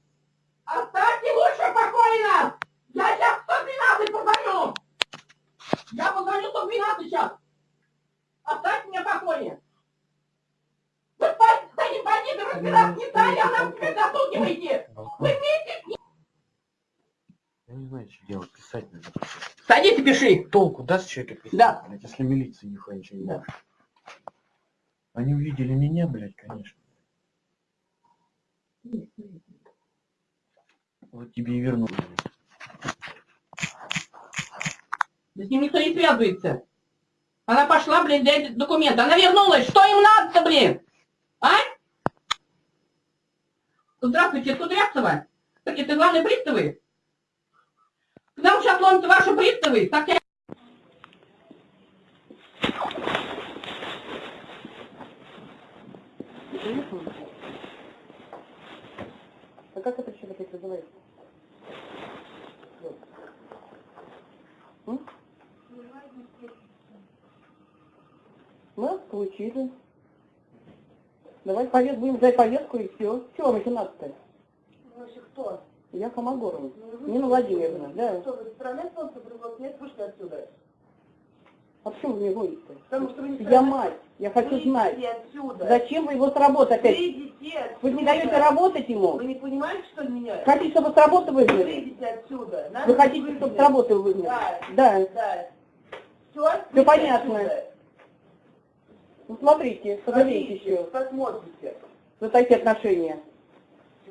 Speaker 7: Оставьте лучше в покое нас. Я сейчас 112 позвоню. Я позвоню 112 сейчас. Оставьте меня в покое. Вы с этим бандитом разбираться не стали, а нам теперь засугиваете. Вы вместе с ним.
Speaker 8: Я не знаю, что делать. Писать надо.
Speaker 7: Садись и пиши.
Speaker 8: Толку даст человек писать,
Speaker 7: Да.
Speaker 8: блядь, если милиция нихуя ничего не
Speaker 7: Да.
Speaker 8: может. Они увидели меня, блядь, конечно. Вот тебе и верну.
Speaker 7: Да с ним никто не связывается. Она пошла, блин, взять документы. Она вернулась. Что им надо-то, блин? А? Здравствуйте, Кудрявцева. Так это главные приставы? К нам сейчас ломятся ваши приставы. Так я...
Speaker 9: А как это опять называется? М? Мы получили. Давай повет, будем ждать повестку и все. Чего вам еще надо-то?
Speaker 5: Вообще кто?
Speaker 9: Я Хамагорова. Нина Владимировна, да.
Speaker 5: Что, вы представляете, что привод нет, вышли отсюда?
Speaker 9: А почему вы мне гоните?
Speaker 5: Потому что вы не
Speaker 9: Я мать, я хочу
Speaker 5: Выйдите
Speaker 9: знать.
Speaker 5: отсюда.
Speaker 9: Зачем вы его с работы опять?
Speaker 5: Выйдите отсюда.
Speaker 9: Вы не даете работать ему?
Speaker 5: Вы не понимаете, что меня?
Speaker 9: Хотите, чтобы с работы выгнали?
Speaker 5: Выйдите отсюда. Надо
Speaker 9: Вы хотите,
Speaker 5: выгнать.
Speaker 9: чтобы с работы выгнали?
Speaker 5: Да.
Speaker 9: Да.
Speaker 5: Да. Все?
Speaker 9: Всё понятно. Ну смотрите, пожалейте еще
Speaker 5: Посмотрите.
Speaker 9: за такие отношения.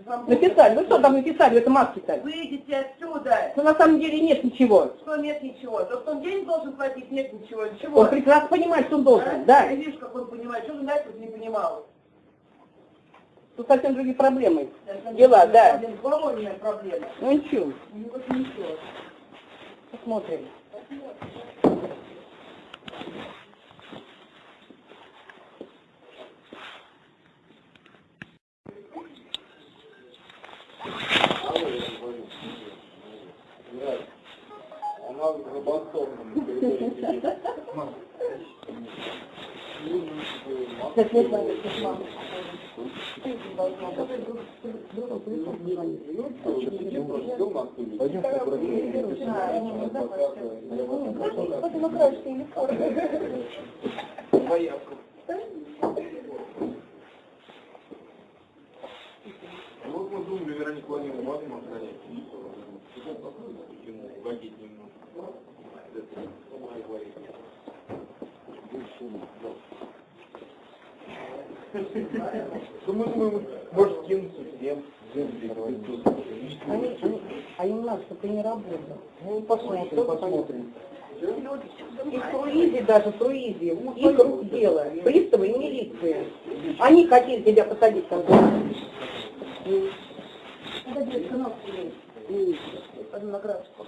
Speaker 9: Написали, вы что там написали в этом акте-то?
Speaker 5: Выйдите отсюда.
Speaker 9: Что на самом деле нет ничего.
Speaker 5: Что нет ничего? То, что он денег должен платить, нет ничего. Ничего.
Speaker 9: Он прекрасно понимает, что он должен, да.
Speaker 5: Я вижу, как он понимает. Что вы дальше не понимал?
Speaker 9: Тут совсем другие проблемы. Дела, да.
Speaker 5: Меня проблема.
Speaker 9: Ну ничего,
Speaker 5: Ну, вот ничего.
Speaker 9: посмотрим.
Speaker 11: Она в Рыбанцовном. Вот мы думали, Веронику Владимировну охранять. Вводить немного. Ну, мы может кинуться всем.
Speaker 7: А им надо, чтобы ты не работал. Ну, посмотрим, посмотрим. И в круизе даже, в круизе, их рук дело, приставы и милиция. Они хотели тебя посадить там. Это будет сынок Одноградского.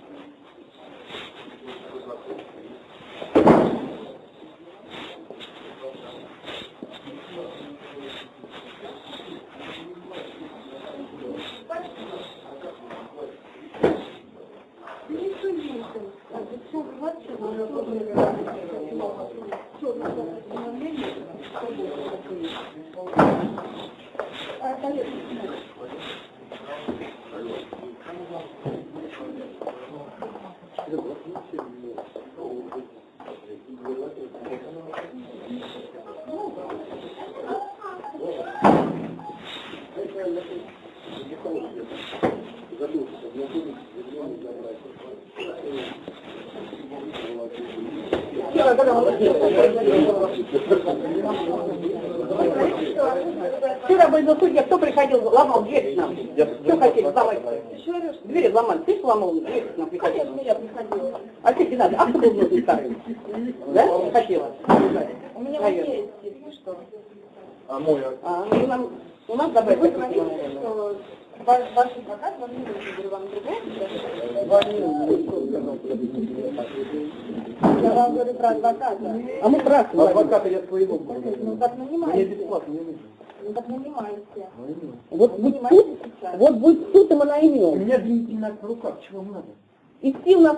Speaker 11: товарища Павлова.
Speaker 7: Вчера был на суде, кто приходил, ломал дверь к нам? Что хотели ломать? Двери ломали. Ты сломал дверь к нам приходил? я приходила. А ты не надо, а кто был нужен старый? Да? Хотела? У меня есть, что.
Speaker 11: А мой
Speaker 7: А, ну, нам, у нас забрать
Speaker 9: Вы говорите, что ваш, ваш адвокат вам не нужен, говорю, вам другой? Я вам говорю про адвоката.
Speaker 7: А мы красные.
Speaker 11: Адвоката я своего.
Speaker 9: Ну так
Speaker 11: Мне
Speaker 9: нанимаете.
Speaker 11: бесплатно не нужно.
Speaker 9: Ну так нанимаете.
Speaker 7: Вот будет суд,
Speaker 9: Нанимаете сейчас.
Speaker 7: вот будет суд, и мы
Speaker 11: У
Speaker 7: наймем.
Speaker 11: меня обвинительный акт в руках, чего надо?
Speaker 7: И все у нас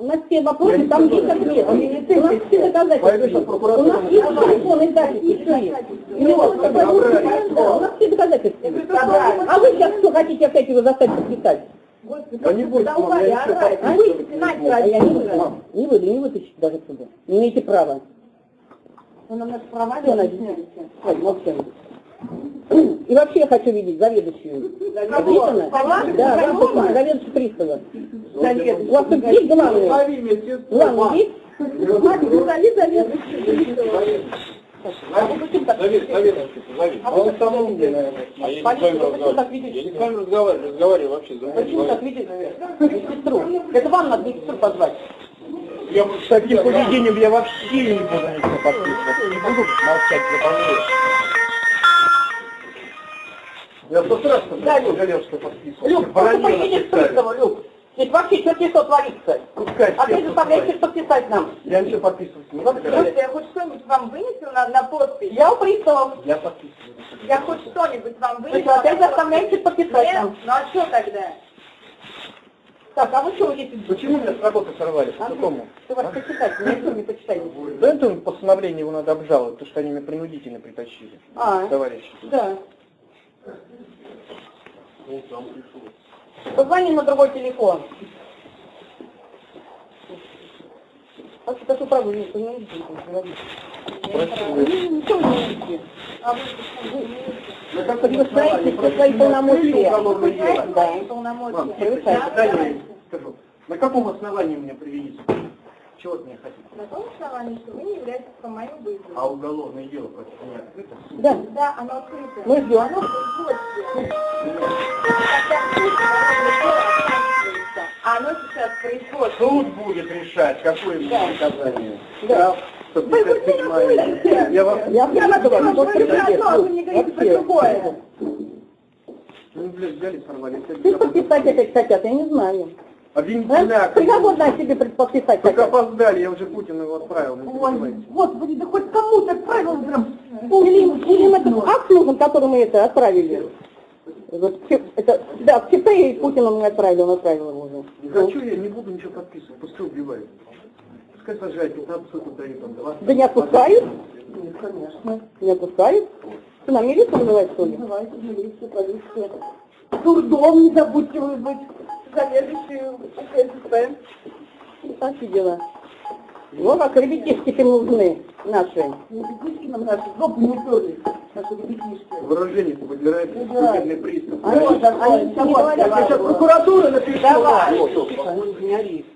Speaker 7: на все вопросы, там есть ответ. У нас все доказательства. У нас есть телефон и записи, все есть. И у у нас все доказательства. А вы сейчас что хотите опять его заставить подписать?
Speaker 11: Да не будет, мам, я
Speaker 7: А вы
Speaker 11: не
Speaker 7: а выйду. Не вытащите даже отсюда. Не имеете права.
Speaker 9: Вы нам наши права не объясняете.
Speaker 7: Хватит, молчим. И вообще я хочу видеть заведующую. Записано? Да, записано, заведующий пристава. У вас тут есть
Speaker 11: медсестру.
Speaker 7: Главный есть?
Speaker 9: Мать, ну зови заведующую.
Speaker 11: Зови, заведующий, зови.
Speaker 7: А вы как видите?
Speaker 11: наверное. А я не с вами разговариваю. разговариваю, вообще.
Speaker 7: Почему так видите медсестру? Это вам надо медсестру позвать.
Speaker 11: Я с таким поведением я вообще не буду ничего подписывать. Не буду молчать, я помню. Я сто раз жалел, что подписывал.
Speaker 7: Люк, просто поедешь к приставу, Люк. Здесь вообще что творится.
Speaker 11: Пускай
Speaker 7: А ты заставляешь
Speaker 11: пускай.
Speaker 7: подписать нам.
Speaker 11: Я ничего подписывать не буду.
Speaker 9: Просто я хоть что-нибудь вам вынесу на, на подпись.
Speaker 7: Я у приставов.
Speaker 11: Я подписываю.
Speaker 9: Я хоть что-нибудь вам
Speaker 7: Вы
Speaker 9: вынесу.
Speaker 7: что, опять заставляете подписать
Speaker 9: Нет?
Speaker 7: нам?
Speaker 9: Ну а что тогда?
Speaker 7: Так, а вы что вы здесь?
Speaker 11: Почему меня с работы сорвали? По
Speaker 7: А
Speaker 11: какому?
Speaker 7: Ты вас почитать, мне что не почитать.
Speaker 11: Да это постановление его надо обжаловать, потому что они меня принудительно притащили.
Speaker 7: А,
Speaker 11: Товарищи.
Speaker 7: да. Позвони на другой телефон. А что такое правда? Не. Вы Ничего не видите.
Speaker 9: Вы
Speaker 7: Превышаете
Speaker 11: основании?
Speaker 7: свои полномочия. Да.
Speaker 9: Полномочия.
Speaker 11: На каком основании меня привели? Чего от меня хотите?
Speaker 9: На том основании, что вы не являетесь по моему вызову.
Speaker 11: А уголовное дело против меня открыто?
Speaker 7: Да.
Speaker 9: Да, оно открыто.
Speaker 7: Мы ждем.
Speaker 9: Оно а оно сейчас в производстве.
Speaker 11: Суд будет решать, какое мне наказание.
Speaker 7: Да.
Speaker 6: 157 Я вас...
Speaker 7: Я поняла, что вы мне говорите про другое.
Speaker 6: Ну, блядь, взяли, сорвали.
Speaker 7: Ты подписать это, кстати, я не знаю.
Speaker 6: Обвинительный акт.
Speaker 7: Приговор на себе подписать
Speaker 6: Только опоздали, я уже Путину его отправил.
Speaker 7: Ой, господи, да хоть кому-то отправил прям. Или, или им этот акт нужен, который мы это отправили. Вот, это, да, в ЧП и Путину мы отправили, он отправил его уже.
Speaker 6: Не хочу я, не буду ничего подписывать, пускай убивают. Пускай сажают, 15 суток дают, там, 20.
Speaker 7: Да не отпускают? Нет, конечно. Не отпускают? Что, нам милицию вызывать, что ли? Вызывайте милицию, полицию. Дурдом не забудьте вызвать. Заведующую ССП. Такие дела. Вот как ребятишки им нужны наши. Ребятишки нам наши, жопу не уперли. Наши ребятишки.
Speaker 6: Выражение подбирает судебный пристав.
Speaker 7: Они, они ничего не говорят.
Speaker 6: Я сейчас прокуратура напишу.
Speaker 7: Давай. Не ори. Не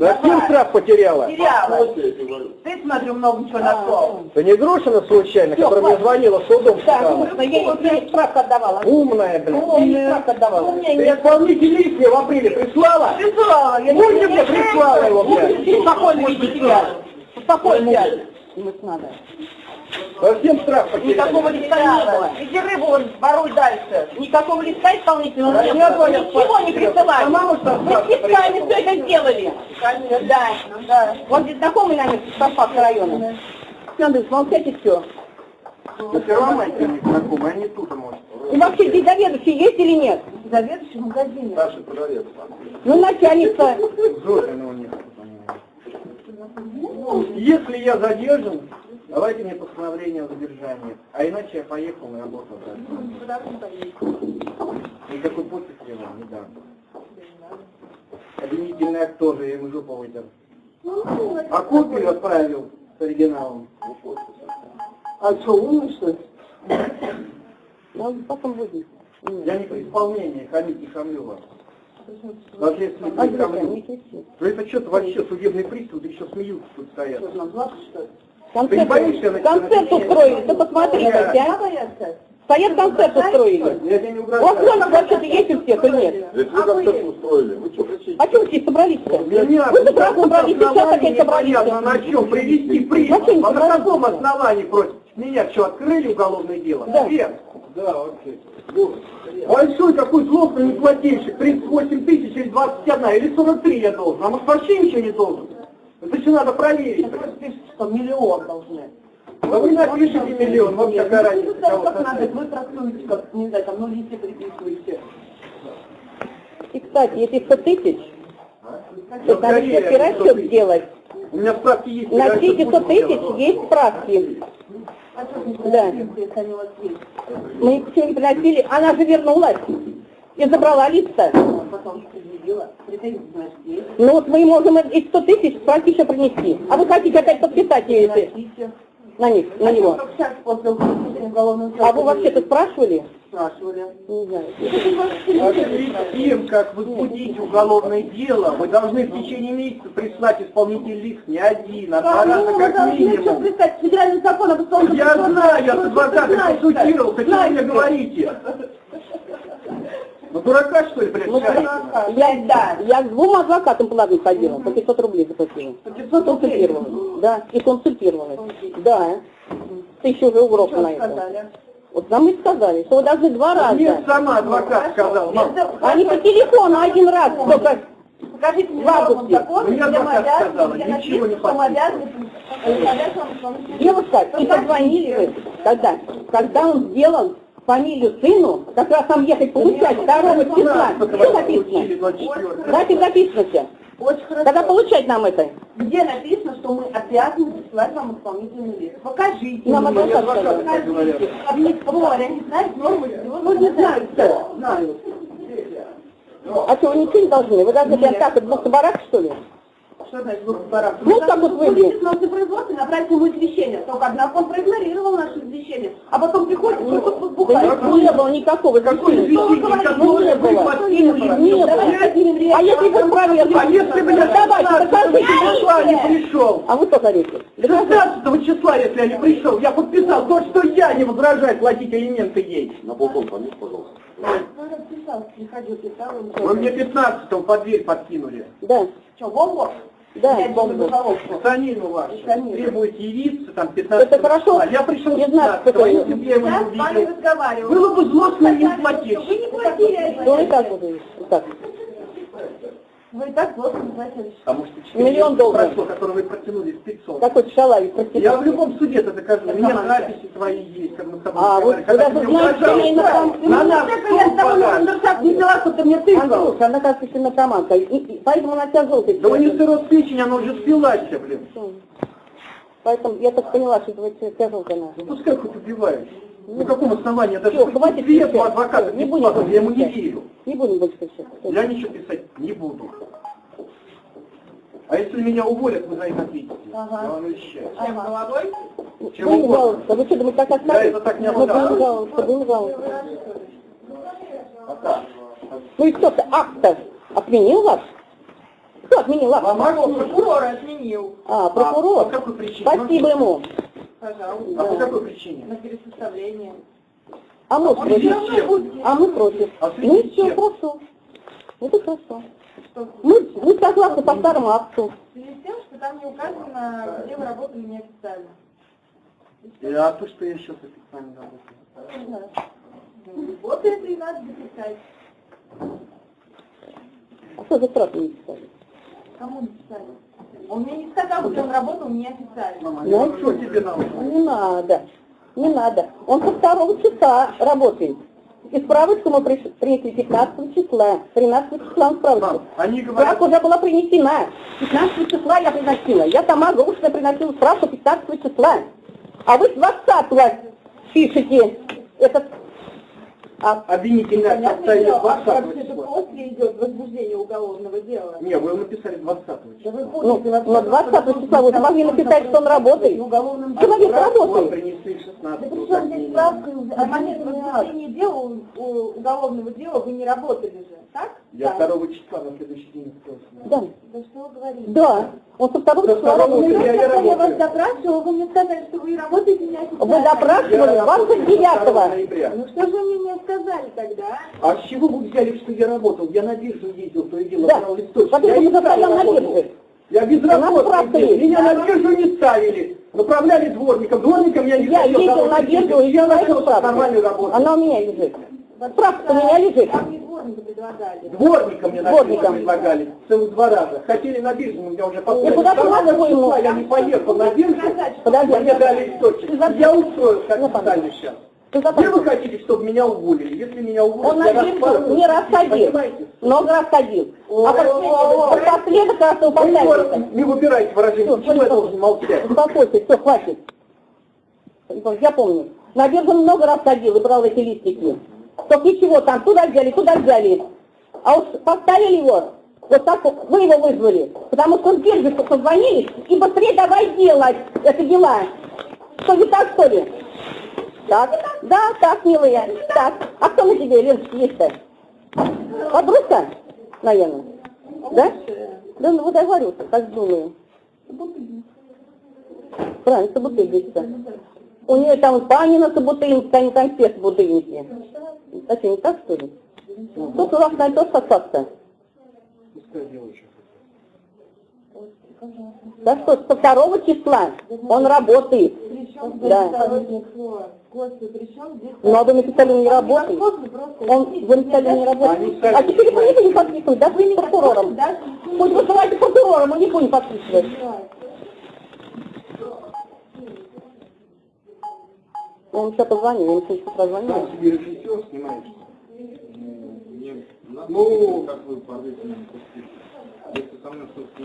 Speaker 6: Совсем страх потеряла?
Speaker 7: Теряла. Ты, смотрю, много чего нашел.
Speaker 6: Это не Грушина случайно,
Speaker 7: Всё,
Speaker 6: которая мне звонила с удом
Speaker 7: Да,
Speaker 6: сказала?
Speaker 7: конечно, я ей справку отдавала.
Speaker 6: Умная, блин.
Speaker 7: Я ей справку отдавала.
Speaker 6: Ты исполнитель мне в апреле прислала?
Speaker 7: Прислала.
Speaker 6: Помните, мне прислала его, блядь?
Speaker 7: Спокойно веди себя. Спокойно. Ему надо.
Speaker 6: Совсем страх потеряла.
Speaker 7: Никакого листа не было. Иди рыбу вон воруй дальше. Никакого листа исполнительного
Speaker 6: Да
Speaker 7: не было. Ничего не присылали. Мы специально все это сделали. Да, да. Он здесь знакомый нами с Спасского района. Молчать и все.
Speaker 6: Но все равно эти не знакомы, они тут, может.
Speaker 7: И вообще здесь заведующий есть или нет? Заведующий в магазине.
Speaker 6: Старший продавец.
Speaker 7: Ну, начальница.
Speaker 6: Зорина у них. Если я задержан, давайте мне постановление о задержании. А иначе я поехал на работу. Никакой подписи я вам не дам. Обвинительный акт тоже, я ему жопу вытер. А копию отправил с оригиналом.
Speaker 7: А что, умный, что ли? Ну, потом будет.
Speaker 6: Я не при исполнении, хамить не хамлю вас. Не
Speaker 7: Андрюха,
Speaker 6: хамлю.
Speaker 7: не.
Speaker 6: Ну это что-то вообще судебный пристав, да еще смеются тут стоят.
Speaker 7: Что, нам плакать, что ли?
Speaker 6: Ты не боишься
Speaker 7: Концерт, концерт устроили, ты посмотри, хотя. Стоят концерт устроили.
Speaker 6: Угрожаю.
Speaker 7: Вот он вообще-то есть у всех или нет?
Speaker 11: Вы концерт устроили, вы что кричите?
Speaker 7: А все собрались-то?
Speaker 6: Меня
Speaker 7: Вы правду собрались, сейчас опять собрались.
Speaker 6: на чем привести
Speaker 7: чем
Speaker 6: А на
Speaker 7: собрались?
Speaker 6: каком основании против меня что, открыли уголовное дело?
Speaker 7: Да.
Speaker 6: Да, окей. Большой такой злостный неплательщик, 38 тысяч или 21, или 43 я должен, а может вообще ничего не должен? Это еще надо проверить.
Speaker 7: что миллион должны.
Speaker 6: Да вы напишите миллион, вот какая разница, кого
Speaker 7: как надо, вы трактуете, как, не знаю, там, ну, листья приписываете. И, кстати, если 100 тысяч, то надо
Speaker 6: скорее,
Speaker 7: все расчет
Speaker 6: 100 тысяч.
Speaker 7: сделать.
Speaker 6: У меня справки есть.
Speaker 7: На все эти
Speaker 6: это
Speaker 7: 100
Speaker 6: буду
Speaker 7: тысяч
Speaker 6: делать.
Speaker 7: есть справки. Да. Мы их все не приносили, она же вернулась и забрала
Speaker 5: здесь.
Speaker 7: Ну вот мы можем эти 100 тысяч справки еще принести. А вы хотите опять подписать ее, если на них, на него. А вы вообще-то спрашивали?
Speaker 5: спрашивали.
Speaker 7: Не знаю.
Speaker 6: А перед тем, как возбудить уголовное дело, вы должны в течение месяца прислать исполнительный лист не один, а два раза как минимум.
Speaker 5: представить федеральный закон об исполнительном
Speaker 6: Я знаю, я с адвокатом консультировался, что вы мне говорите? Ну дурака что ли, блядь,
Speaker 7: Ну,
Speaker 6: считаете?
Speaker 7: я, да, я к двум адвокатам платно ходила, по 500 рублей заплатила. Консультировалась. Да, и консультировалась. Да. Тысячу уже уроков на это.
Speaker 5: Сказали.
Speaker 7: Вот нам и сказали, что вы должны два
Speaker 6: Мне
Speaker 7: раза.
Speaker 6: сама адвокат сказал, мам,
Speaker 7: Они по телефону один раз только
Speaker 5: Покажите мне
Speaker 7: В августе.
Speaker 5: норму закона,
Speaker 6: Мне
Speaker 5: где
Speaker 6: адвокат
Speaker 5: мы обязаны,
Speaker 6: сказала, ничего не
Speaker 7: Девушка, и позвонили вы, когда, когда он сделал фамилию сыну, как раз там ехать получать 2 числа. Что написано? Дайте написано все.
Speaker 5: Очень хорошо.
Speaker 7: Когда получать нам это?
Speaker 5: Где написано, что мы обязаны присылать вам исполнительный лист? Покажите.
Speaker 7: Нам сказал.
Speaker 5: Покажите. Не споря, не знаете нормы?
Speaker 7: Ну, не знаю, что.
Speaker 6: знаю.
Speaker 7: А что, вы ничего не должны? Вы должны прям так, двух барак, что ли?
Speaker 5: Что значит барак?
Speaker 7: Ну, как вот вы здесь.
Speaker 5: на производство направить ему извещение. Только однако он проигнорировал наше извещение. А потом приходит, и тут
Speaker 7: Да
Speaker 5: бухает.
Speaker 7: не, не было никакого
Speaker 6: Какой извещение, которое вы подкинули
Speaker 7: Не было. А если вы проверили?
Speaker 6: А если бы я
Speaker 7: Давайте,
Speaker 6: 16
Speaker 7: покажите.
Speaker 6: числа не пришел?
Speaker 7: А вы что говорите?
Speaker 6: 16 числа, если я не пришел, я подписал то, что я не возражаю платить алименты ей.
Speaker 11: На балкон пометь, пожалуйста.
Speaker 6: Вы мне 15 под дверь подкинули.
Speaker 7: Да.
Speaker 5: Что, бомбу?
Speaker 7: Да.
Speaker 6: Гражданину ваш,
Speaker 9: Гражданин.
Speaker 6: требует явиться, там, 15
Speaker 7: Это хорошо.
Speaker 6: числа. Я пришел
Speaker 7: 15
Speaker 6: 15 если бы я его не
Speaker 9: с вами
Speaker 6: увидел.
Speaker 9: разговариваю.
Speaker 6: Было бы злостно
Speaker 9: Вы
Speaker 6: платить.
Speaker 9: не платили.
Speaker 7: Ну и так буду. и Так.
Speaker 9: Вы и так плохо не платили.
Speaker 6: А может, и
Speaker 7: Миллион долларов.
Speaker 6: прошло, который вы протянули в 500.
Speaker 7: Какой-то шалавик, простите.
Speaker 6: Я в любом суде это докажу. У меня записи твои есть, как мы с тобой
Speaker 7: А, вот вы
Speaker 6: ты
Speaker 7: даже знаете, что я информ-
Speaker 6: на нас
Speaker 9: я с тобой на не взяла, что ты мне тыкал.
Speaker 7: Она, кажется, наркоманка, и, и поэтому она тебя желтая.
Speaker 6: Да у нее сырот печень, она уже спилась, блин.
Speaker 7: Поэтому я так поняла, что это желтая.
Speaker 6: Ну пускай хоть убивает. На каком основании? Я даже
Speaker 7: Всё, хватит
Speaker 6: ответ у
Speaker 7: кричать.
Speaker 6: адвоката
Speaker 7: Не будем
Speaker 6: я ему не верю.
Speaker 7: Не будем больше кричать.
Speaker 6: Я ничего писать не буду. А если меня уволят, вы за это ответите.
Speaker 9: Ага.
Speaker 6: Я вам обещаю.
Speaker 9: Чем головой?
Speaker 6: Чем угодно.
Speaker 7: жаловаться. Вы что, думаете, так
Speaker 6: Я
Speaker 7: оставить?
Speaker 6: это так не
Speaker 7: Мы будем
Speaker 6: оставлю.
Speaker 7: жаловаться, будем жаловаться.
Speaker 6: Пока.
Speaker 7: Ну и кто-то акт-то отменил вас? Кто отменил акт?
Speaker 6: Ломаков?
Speaker 9: Прокурор отменил.
Speaker 7: А,
Speaker 6: А
Speaker 7: прокурор.
Speaker 6: по какой причине?
Speaker 7: Спасибо ему.
Speaker 6: А
Speaker 9: Пожалуйста.
Speaker 6: по какой причине?
Speaker 9: На пересоставление.
Speaker 7: А мы против. А мы против.
Speaker 6: А
Speaker 7: Ну все,
Speaker 6: чем?
Speaker 7: хорошо. Это хорошо. Мы, мы согласны по старому акту.
Speaker 9: В связи с тем, что там не указано, где вы работали неофициально.
Speaker 6: А то, что я сейчас официально работаю.
Speaker 9: Вот это и надо записать.
Speaker 7: А что за сразу не писали?
Speaker 9: Кому написали? Он мне не сказал, что он работал неофициально.
Speaker 6: Мама,
Speaker 7: Ну,
Speaker 6: ну что тебе надо?
Speaker 7: Не надо. Не надо. Он со второго числа работает. И справочку мы приш- принесли 15 числа. 13 числа он справочку.
Speaker 6: Мам, они говорят,
Speaker 7: Справка уже была принесена. 15 числа я приносила. Я сама устно приносила справку 15 числа. А вы с 20 пишете этот... А,
Speaker 6: состояние
Speaker 9: дело,
Speaker 6: 20
Speaker 9: вообще-то
Speaker 6: числа.
Speaker 9: после идет возбуждение уголовного дела.
Speaker 6: Не, вы написали 20
Speaker 9: Да
Speaker 6: числа.
Speaker 9: вы
Speaker 7: ну,
Speaker 9: помните вообще,
Speaker 7: на 20 числа вы могли написать, что он работает.
Speaker 9: Уголовным
Speaker 7: Человек работает.
Speaker 6: принесли
Speaker 9: Да
Speaker 6: 16
Speaker 9: при
Speaker 6: вот
Speaker 9: чем
Speaker 6: как
Speaker 9: здесь справка? На момент возбуждения дела, уголовного дела вы не работали же, так?
Speaker 6: Я
Speaker 9: Да.
Speaker 6: 2 числа на следующий день.
Speaker 7: Да.
Speaker 9: Да что вы говорите?
Speaker 7: Да. Он со второго числа работает.
Speaker 6: Я- я
Speaker 9: я вас допрашивала, вы мне сказали, что вы работаете неофициально.
Speaker 7: Вы допрашивали
Speaker 6: Я работаю
Speaker 7: 29
Speaker 6: 2 ноября.
Speaker 9: Ну что же вы мне не сказали тогда?
Speaker 6: А с чего вы взяли, что я работал? Я на биржу ездил, то и дело,
Speaker 7: Да.
Speaker 6: брал листочки. Я не
Speaker 7: заставляем на бирже.
Speaker 6: Я безработный.
Speaker 7: есть.
Speaker 6: Меня на биржу не ставили. Направляли дворником. Дворником я не
Speaker 7: Я ездил на биржу, и
Speaker 6: я
Speaker 7: справку.
Speaker 6: нормальную работу.
Speaker 7: Она у меня лежит. Справка у меня лежит.
Speaker 9: Дворника
Speaker 6: мне
Speaker 7: Дворником.
Speaker 6: биржу предлагали. Целых два раза. Хотели на биржу, но меня уже послали.
Speaker 7: куда ты
Speaker 6: числа Я не поехал на биржу.
Speaker 7: Подожди.
Speaker 6: Мне дали
Speaker 7: за-
Speaker 6: Я устроился
Speaker 7: Ну,
Speaker 6: официально сейчас.
Speaker 7: Ты за-
Speaker 6: Где вы хотите, чтобы меня уволили? Если меня уволят,
Speaker 7: Он
Speaker 6: я
Speaker 7: не ходил.
Speaker 6: Понимаете?
Speaker 7: Много раз ходил. А последок раз
Speaker 6: Вы
Speaker 7: упоминается.
Speaker 6: не выбирайте выражение. Почему я должен молчать?
Speaker 7: Успокойся, все, хватит. Я помню. На биржу много раз ходил и брал эти листики. Только ничего там, туда взяли, туда взяли. А уж поставили его, вот так вот, вы его вызвали. Потому что он бирже позвонили, и быстрее давай делать это дела. Что, не так, что ли? Так, да, так, милая, так. А кто на тебе, Леночка, есть-то? Подружка, наверное? Да? Да, ну вот я говорю, так думаю. Правильно, собутыльница. У нее там Панина собутыльница, а не конфет. А что, не так, что ли? Тут у вас
Speaker 6: делает, что
Speaker 7: Да что, со второго числа он работает. Да.
Speaker 9: Здесь...
Speaker 7: Но вы написали, он не работает. Он вы написали, он не работает. А теперь вы не будем
Speaker 6: понимаете.
Speaker 7: подписывать, да, вы не прокурором.
Speaker 9: Даже
Speaker 7: Пусть вызывайте прокурора, мы не будем подписывать. Он сейчас позвонил, ему сейчас позвонил.
Speaker 6: Сам себе режиссер снимаешь. Ну, как вы порвете. Если со мной что-то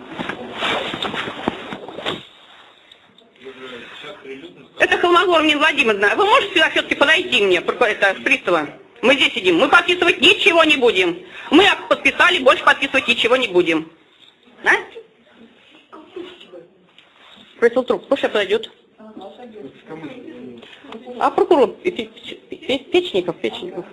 Speaker 11: Это Холмогор Нина Владимировна. Вы можете сюда все-таки подойти мне, это, с пристава? Мы здесь сидим. Мы подписывать ничего не будем. Мы подписали, больше подписывать ничего не будем. А? Просил труп. Пусть сейчас подойдет. А прокурор Пе- Пе- Пе- Печников, Печников.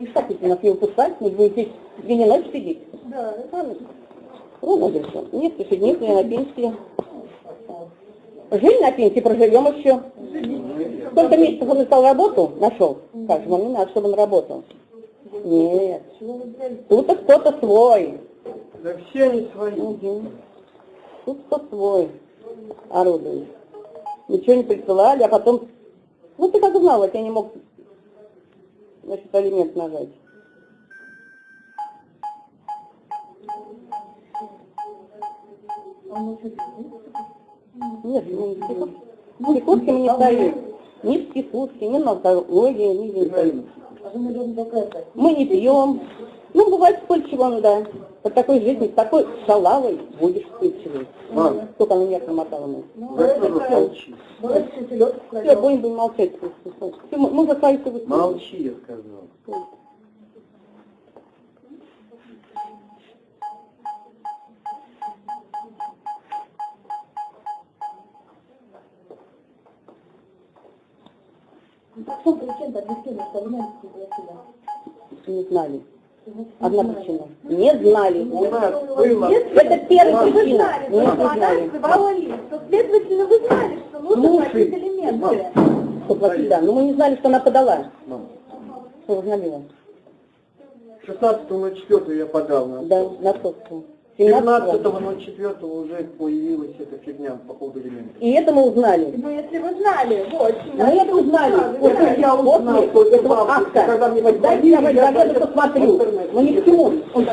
Speaker 7: И хотите нас его пускать, вы будете две ночь сидеть?
Speaker 9: Да.
Speaker 7: Ну, надо Нет, еще нет, я на пенсии. Жили на пенсии, проживем еще. Сколько месяцев он искал работу, нашел? Как же, не надо, чтобы он работал. Нет. Тут кто-то свой.
Speaker 6: Да все они свои.
Speaker 7: Угу. Тут кто свой орудует. Ничего не присылали, а потом... Ну ты как знал, вот я не мог значит, алимент нажать. Нет, мы не психушки. Психушки мы не ставим. Ни психушки, ни наркология, ни ни- Мы не пьем. Ну, бывает вспыльчиво, ну да. По такой жизни, с такой шалавой будешь вспыльчивый.
Speaker 6: Мам.
Speaker 7: Сколько она меня промотала
Speaker 6: тоже молчи.
Speaker 7: Все, будем, будем молчать. Мы за свои.
Speaker 6: Молчи, я сказал.
Speaker 7: Не знали. Одна причина. Не знали.
Speaker 6: У нас было...
Speaker 7: Это первая причина. Не знали.
Speaker 9: Следовательно, вы знали, что нужно платить элементы.
Speaker 7: Что платить, да. Но мы не знали, что она подала.
Speaker 6: Мам,
Speaker 7: Что узнали?
Speaker 6: 16 на 4 я подал на
Speaker 7: Да, на сотку.
Speaker 6: 17 на 4 уже появилась эта фигня по поводу элементов.
Speaker 7: И это мы узнали.
Speaker 9: Ну, если вы знали, вот.
Speaker 7: Мы это узнали.
Speaker 6: Вот я узнал,
Speaker 7: этого
Speaker 6: бабушка,
Speaker 7: акта.
Speaker 6: когда мне
Speaker 7: Дайте я
Speaker 6: даже
Speaker 7: посмотрю. Но ни к чему. Он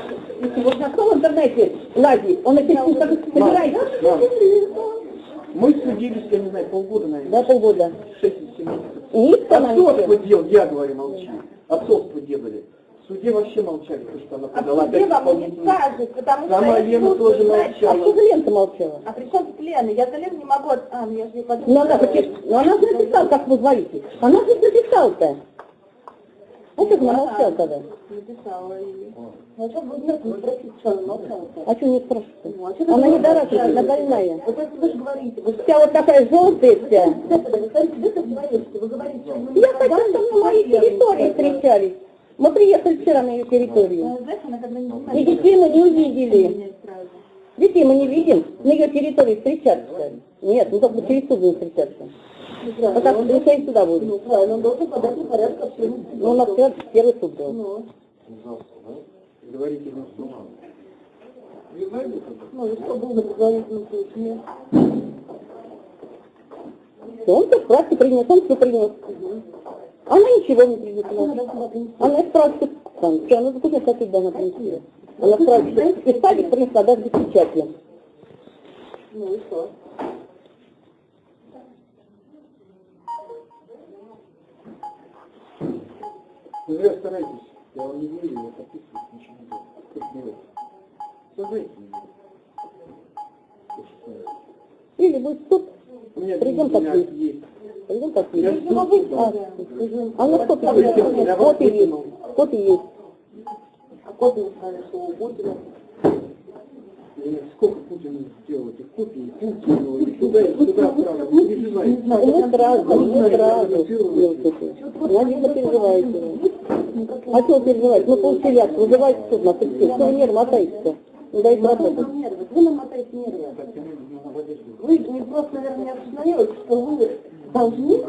Speaker 7: вот нашел в интернете Лади, он эти как собирает.
Speaker 6: Мы судились, я не знаю, полгода, наверное.
Speaker 7: Да, полгода.
Speaker 6: 6-7 месяцев.
Speaker 7: И нам не
Speaker 6: Отцовство дел, я говорю, молчи. Отцовство делали. Суде вообще молчали, потому что она
Speaker 9: А
Speaker 6: подала
Speaker 9: в суде вам не скажет, потому что...
Speaker 6: Сама Лена тоже
Speaker 9: знаете.
Speaker 7: А что
Speaker 6: молчала.
Speaker 7: за лента молчала?
Speaker 9: А при чем тут Лена? Я за Лену не могу... от- А, ну я же не подумала.
Speaker 7: Ну она, хоть- ну, она же написала, как вы говорите. Она же написала-то. А что она молчала тогда?
Speaker 9: Написала и... А что вы нет, не спросите, что она молчала?
Speaker 7: А что не спрашиваете?
Speaker 9: Ну, а
Speaker 7: Она не дорогая, она больная.
Speaker 9: Вот это вы же говорите. Вы
Speaker 7: Вся вот такая желтая вся.
Speaker 9: вы говорите, вы говорите, что вы
Speaker 7: Я хотела, чтобы на моей территории встречались. Мы приехали вчера на ее территорию.
Speaker 9: Ну,
Speaker 7: И детей мы не увидели. Детей мы не видим. На ее территории встречаться. Нет, мы только через суд будем встречаться. Пока встречать сюда будем.
Speaker 9: Ну, правильно, он должен подать на порядок всему.
Speaker 7: Ну, у нас первый, первый суд был.
Speaker 9: Ну,
Speaker 6: Говорите это?
Speaker 9: ну, и что было на предварительном случае?
Speaker 7: Он все справки принес, он все принес. Она ничего не принесла. Она справки, там, что она допустим, кстати, должна принести. Она справки писали, принесла даже без печати.
Speaker 9: Ну и что?
Speaker 6: Вы зря стараетесь. Я вам не верю, я подписываюсь, ничего не делаю. Как делать? Создайте мне.
Speaker 7: Или будет
Speaker 6: меня
Speaker 7: Придем
Speaker 6: у меня
Speaker 7: подписывать.
Speaker 6: есть.
Speaker 7: А, ну что ты есть? Копии есть. Копии есть.
Speaker 9: А копию сказали, что у Путина.
Speaker 6: Сколько Путин сделал этих копий, Путину, и туда, и сюда отправил. Не переживайте.
Speaker 7: Мы сразу,
Speaker 6: Вы
Speaker 7: мы сразу
Speaker 6: как это
Speaker 7: делаете. Наверное, переживаете. А что вы переживаете? Мы получили акт, вызывайте суд на суд. Что вы нервы мотаете? Не дайте работать.
Speaker 9: Вы нам мотаете нервы. Вы не просто, наверное, не осознаете, что вы должны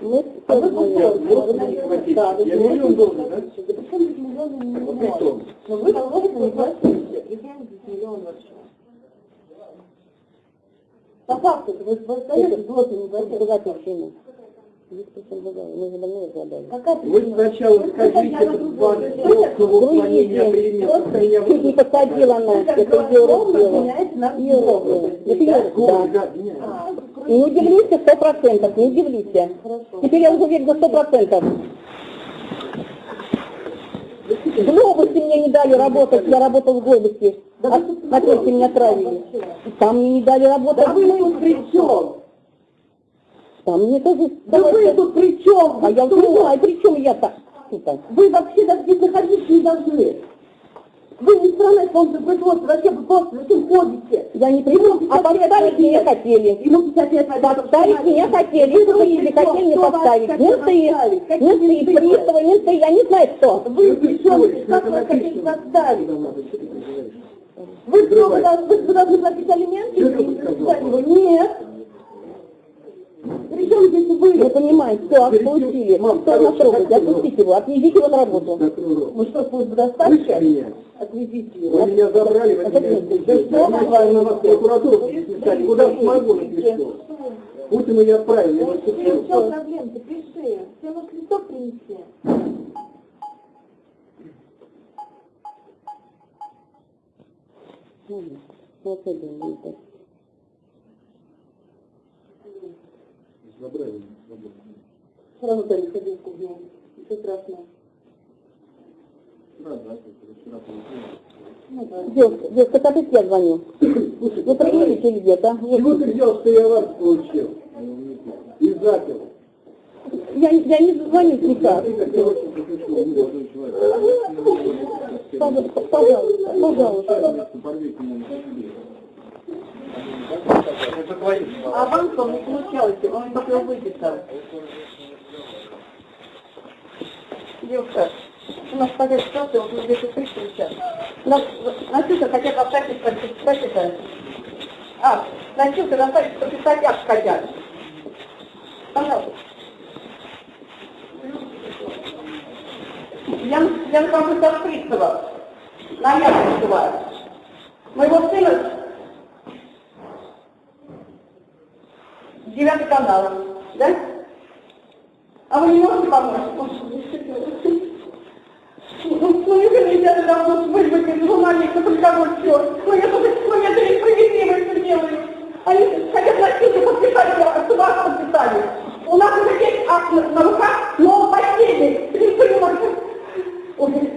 Speaker 7: Мы
Speaker 9: А вы пустите.
Speaker 7: Да,
Speaker 6: Я миллион должен, да?
Speaker 9: Да причем здесь миллионы не
Speaker 6: кто?
Speaker 9: Но вы должны не платите. И я здесь миллион вообще. По факту, вы остаетесь злоты не платите.
Speaker 6: Вы сначала скажите этот план легкого уклонения времени.
Speaker 7: Чуть не посадила она, это да.
Speaker 6: Да, меня.
Speaker 7: Не удивлюсь, сто процентов, не удивлюсь. Теперь я уже уверена сто процентов. В глобусе мне не дали работать, я работал в глобусе. А третьем меня отправили. Там мне не дали работать.
Speaker 9: Да вы тут при чем?
Speaker 7: Там мне тоже...
Speaker 9: Да вы тут при чем?
Speaker 7: А я не
Speaker 9: что?
Speaker 7: знаю, при чем я-то?
Speaker 9: Вы вообще даже здесь находиться не должны. Вы не страна исполнительного производства, зачем вы просто зачем ходите?
Speaker 7: Я не приду, а поставить меня хотели.
Speaker 9: Ему 50 лет
Speaker 7: Поставить меня хотели, если хотели, хотели не поставить. Менты, менты, приставы, менты, я не знаю кто.
Speaker 9: Вы при чем? Как вы хотите поставить? Вы что, вы должны, вы должны платить алименты?
Speaker 6: Что?
Speaker 9: Нет.
Speaker 6: Причем здесь вы?
Speaker 7: Вы понимаете, все, получили.
Speaker 6: Мам, короче,
Speaker 7: трогает?
Speaker 6: хотите,
Speaker 7: Отпустите его, отвезите его на работу. Вы что, доставки?
Speaker 6: меня?
Speaker 7: Отвезите
Speaker 6: Вы
Speaker 7: его.
Speaker 6: меня забрали, вы меня. Я не знаю, на вас прокуратуру написать, куда смогу напишу. Пусть меня отправили, я вас
Speaker 7: Ну,
Speaker 6: куплю.
Speaker 7: что проблем? Ты пиши. Все нужно листок принести. Вот это
Speaker 6: Забрали.
Speaker 7: Сразу дали ходилку в нем. Ничего страшного.
Speaker 6: Да, только вчера получилось.
Speaker 7: Девушка, девушка, опять я звоню.
Speaker 6: Слушайте,
Speaker 7: Вы или где-то?
Speaker 6: Чего ты взял, что я вас получил? И запил.
Speaker 7: Я, я не звоню никак. Пожалуйста, пожалуйста, пожалуйста.
Speaker 6: Порвите меня на себе.
Speaker 7: А вам что не получалось? Он только выписал. Девушка, у нас такая ситуация, вот мы здесь пришли сейчас. Нас, Настюша хотят оставить подписать это. А, Настюша, оставить подписать акт хотят. Пожалуйста. Я, я на компьютер Фрицева, на Яковлева. Моего сына девятый канал, да? А вы не можете помочь? Ну, ну, извините, я давно вызвать журналиста, приговор, все. Ну, я тут, ну, это несправедливо делаю. Они хотят носить подписать, а сюда подписали. У нас уже есть акт на, на руках, но последний. Репресс. Ой,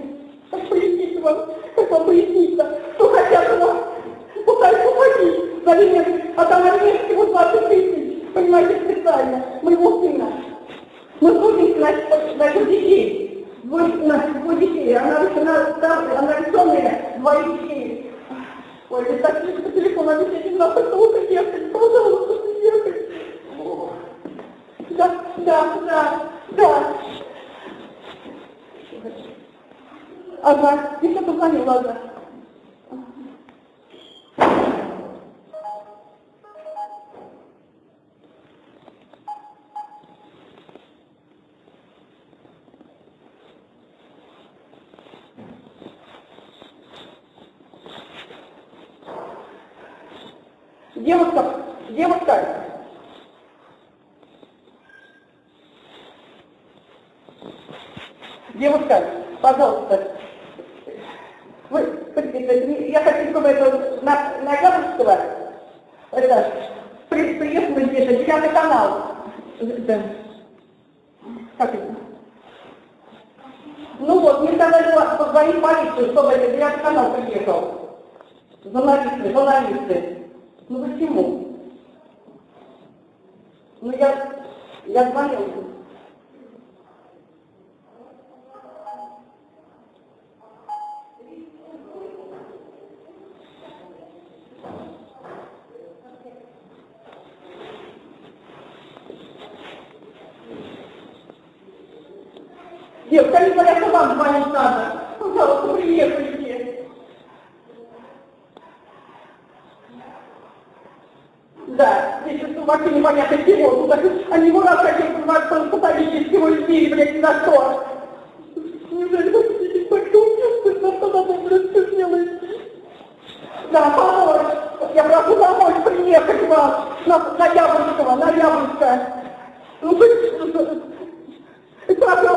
Speaker 7: как пояснить вам, как вам пояснить-то? Что хотят у нас? Пытаются уходить. А там армейский вот 20 тысяч. Понимаете, специально. Моего сына. Мы трудимся на, на этих детей. Двое, на, двое детей. Она, она, там, она рисованная, двоих детей. Ой, это так по телефону объяснить, не знаю, только ехать, пожалуйста, ехать. Да, да, да, да. Ага, еще позвонил, ладно. Девушка, девушка, девушка, пожалуйста, вы, я хочу, чтобы это на, Яблонского, это, при, приехали где-то, девятый канал, это, как это? Ну вот, мне сказали, позвонить полицию, чтобы это девятый канал приехал. Журналисты, журналисты. Ну почему? Ну я, я звонил. Девушка, говорят, что вам звонить надо. Пожалуйста, приехайте. Да, здесь что вообще непонятно чего. Тут они раз хотели посадить всего людей, блядь, ни за что. Неужели вы хотите так убийство, на что надо, блядь, все делаете? Да, помочь. Я прошу помочь приехать вам на, на Яблонского, на Яблонское. Ну, вы,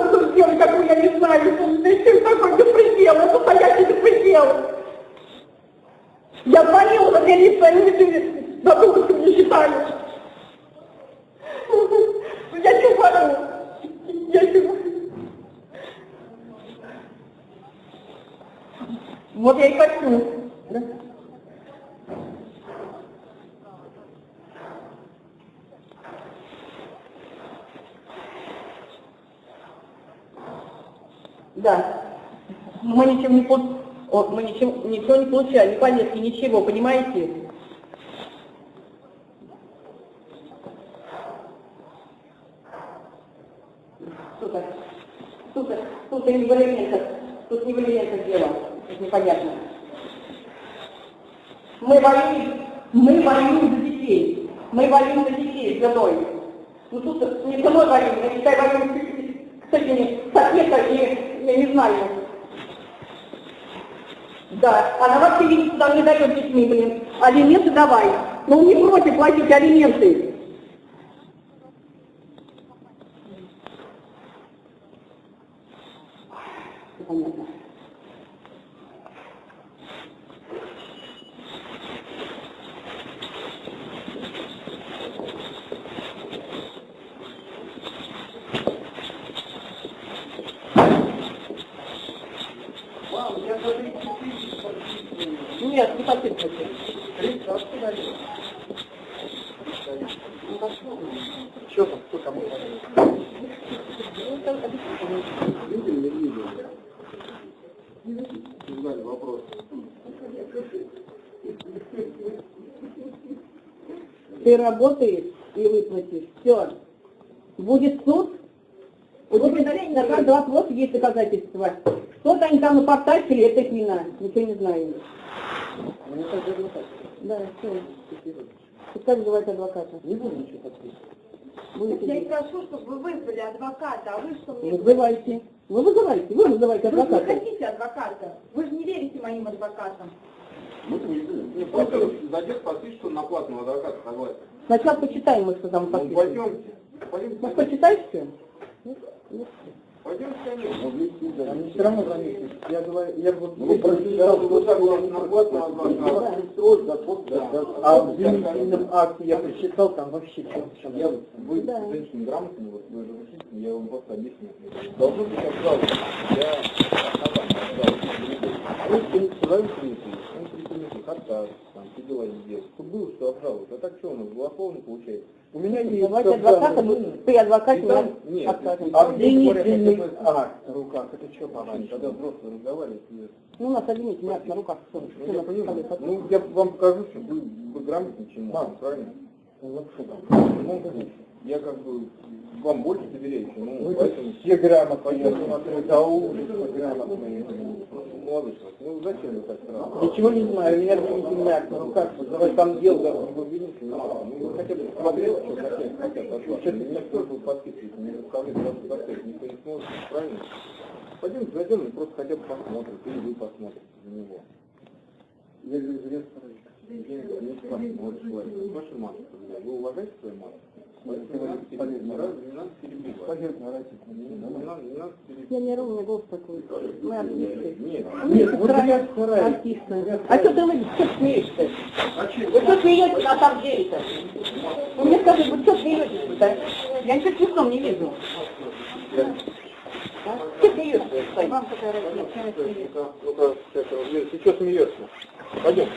Speaker 7: что сделать, какую я не знаю, это такой беспредел, это настоящий беспредел. Я звонила на милицию, они мне задуматься не считали. Я не говорю. Я не. Вот я и хочу. Да? Да. Мы ничего не. Мы ничего, ничего не получали, ни повестки, ничего, понимаете? Тут не в элементах. Тут не в элементах дело. Это непонятно. Мы воюем, мы воюем за детей. Мы воюем за детей, за той. Ну тут не со мной воюют, не дай воюют с этими соседками, я не знаю. Да, она вообще туда не дает детьми, блин. Алименты давай. Ну не против платить алименты. Понятно. Нет, не подписывайте.
Speaker 11: Что там, кто кому? Знали вопрос.
Speaker 7: Работаешь и выплатишь. Все. Будет суд. У тебя на каждый вопрос есть доказательства. Что-то они там напортачили, это их вина. Ничего не знаю. Да, все. Пускай вызывает адвоката.
Speaker 11: Не буду ничего подписывать.
Speaker 7: Будете
Speaker 9: Я и прошу, чтобы вы вызвали адвоката, а вы что мне...
Speaker 7: Вызывайте. Вы вызывайте, вы вызывайте
Speaker 9: Вы же не
Speaker 7: адвоката.
Speaker 9: хотите адвоката. Вы же не верите моим адвокатам.
Speaker 11: Мы не Не, просто зайдет, подпишет, что на платного адвоката согласен.
Speaker 7: Сначала почитаем мы, что там
Speaker 11: Ну,
Speaker 7: подписано.
Speaker 11: пойдемте. Пойдемте.
Speaker 7: Ну что, читаешь все?
Speaker 11: Пойдемте, конечно.
Speaker 6: Они все равно заметят. Я говорю, я вот
Speaker 11: Ну, прочитал, вы на платного адвоката.
Speaker 6: а в обвинительном акте я прочитал, там вообще все
Speaker 11: Я, вы
Speaker 7: Да.
Speaker 11: женщина грамотная, вот вы же учитель, я вам просто объясню. Должно быть обжаловано. Я. Вы принципе, он принципе, отказ, там, все дела сделать. Тут было, что обжаловать. А так что у нас, голословно получается?
Speaker 6: У меня есть
Speaker 7: Давайте адвоката, мы- при адвокате
Speaker 11: там- нет, а
Speaker 6: обвинительный акт в руках. Это что, по-моему?
Speaker 11: когда взрослые разговаривают,
Speaker 7: Ну, у нас обвинительный акт на руках. Что,
Speaker 11: ну, я понимаю. Ну, я вам покажу, что вы, вы
Speaker 6: Да.
Speaker 11: он, правильно?
Speaker 6: Ну, что там?
Speaker 11: Ну, конечно. Я как бы вам больше доверяю,
Speaker 6: тут
Speaker 11: поэтому...
Speaker 6: все грамотные, до ужаса грамотные.
Speaker 11: Человек, ну зачем вы так сразу?
Speaker 6: Ничего не знаю, у меня обвинительный акт на руках. Давай там дело.
Speaker 11: Да, вы обвините, не надо. Ну, вы хотя бы смотрели, что хотят, хотят от вас. Никто же подписывает, не заставляет вас подписывать, никто не сможет, правильно? Пойдемте зайдем и просто хотя бы посмотрим, или вы посмотрите за него.
Speaker 6: Я.
Speaker 11: Не посмотришь, Ларис. Ваша матушка, вы уважаете свою матушку?
Speaker 7: Я не ровный голос такой. Мы артисты.
Speaker 11: Нет.
Speaker 6: Нет, вот я стараюсь.
Speaker 7: Артисты. А что ты что смеешься?
Speaker 11: А?
Speaker 7: Вы что смеетесь на самом деле-то? Вы мне скажите, вы что смеетесь-то? Я ничего смешного не вижу. Что смеешься? Вам какая разница?
Speaker 11: Сейчас, смеешься? Пойдем.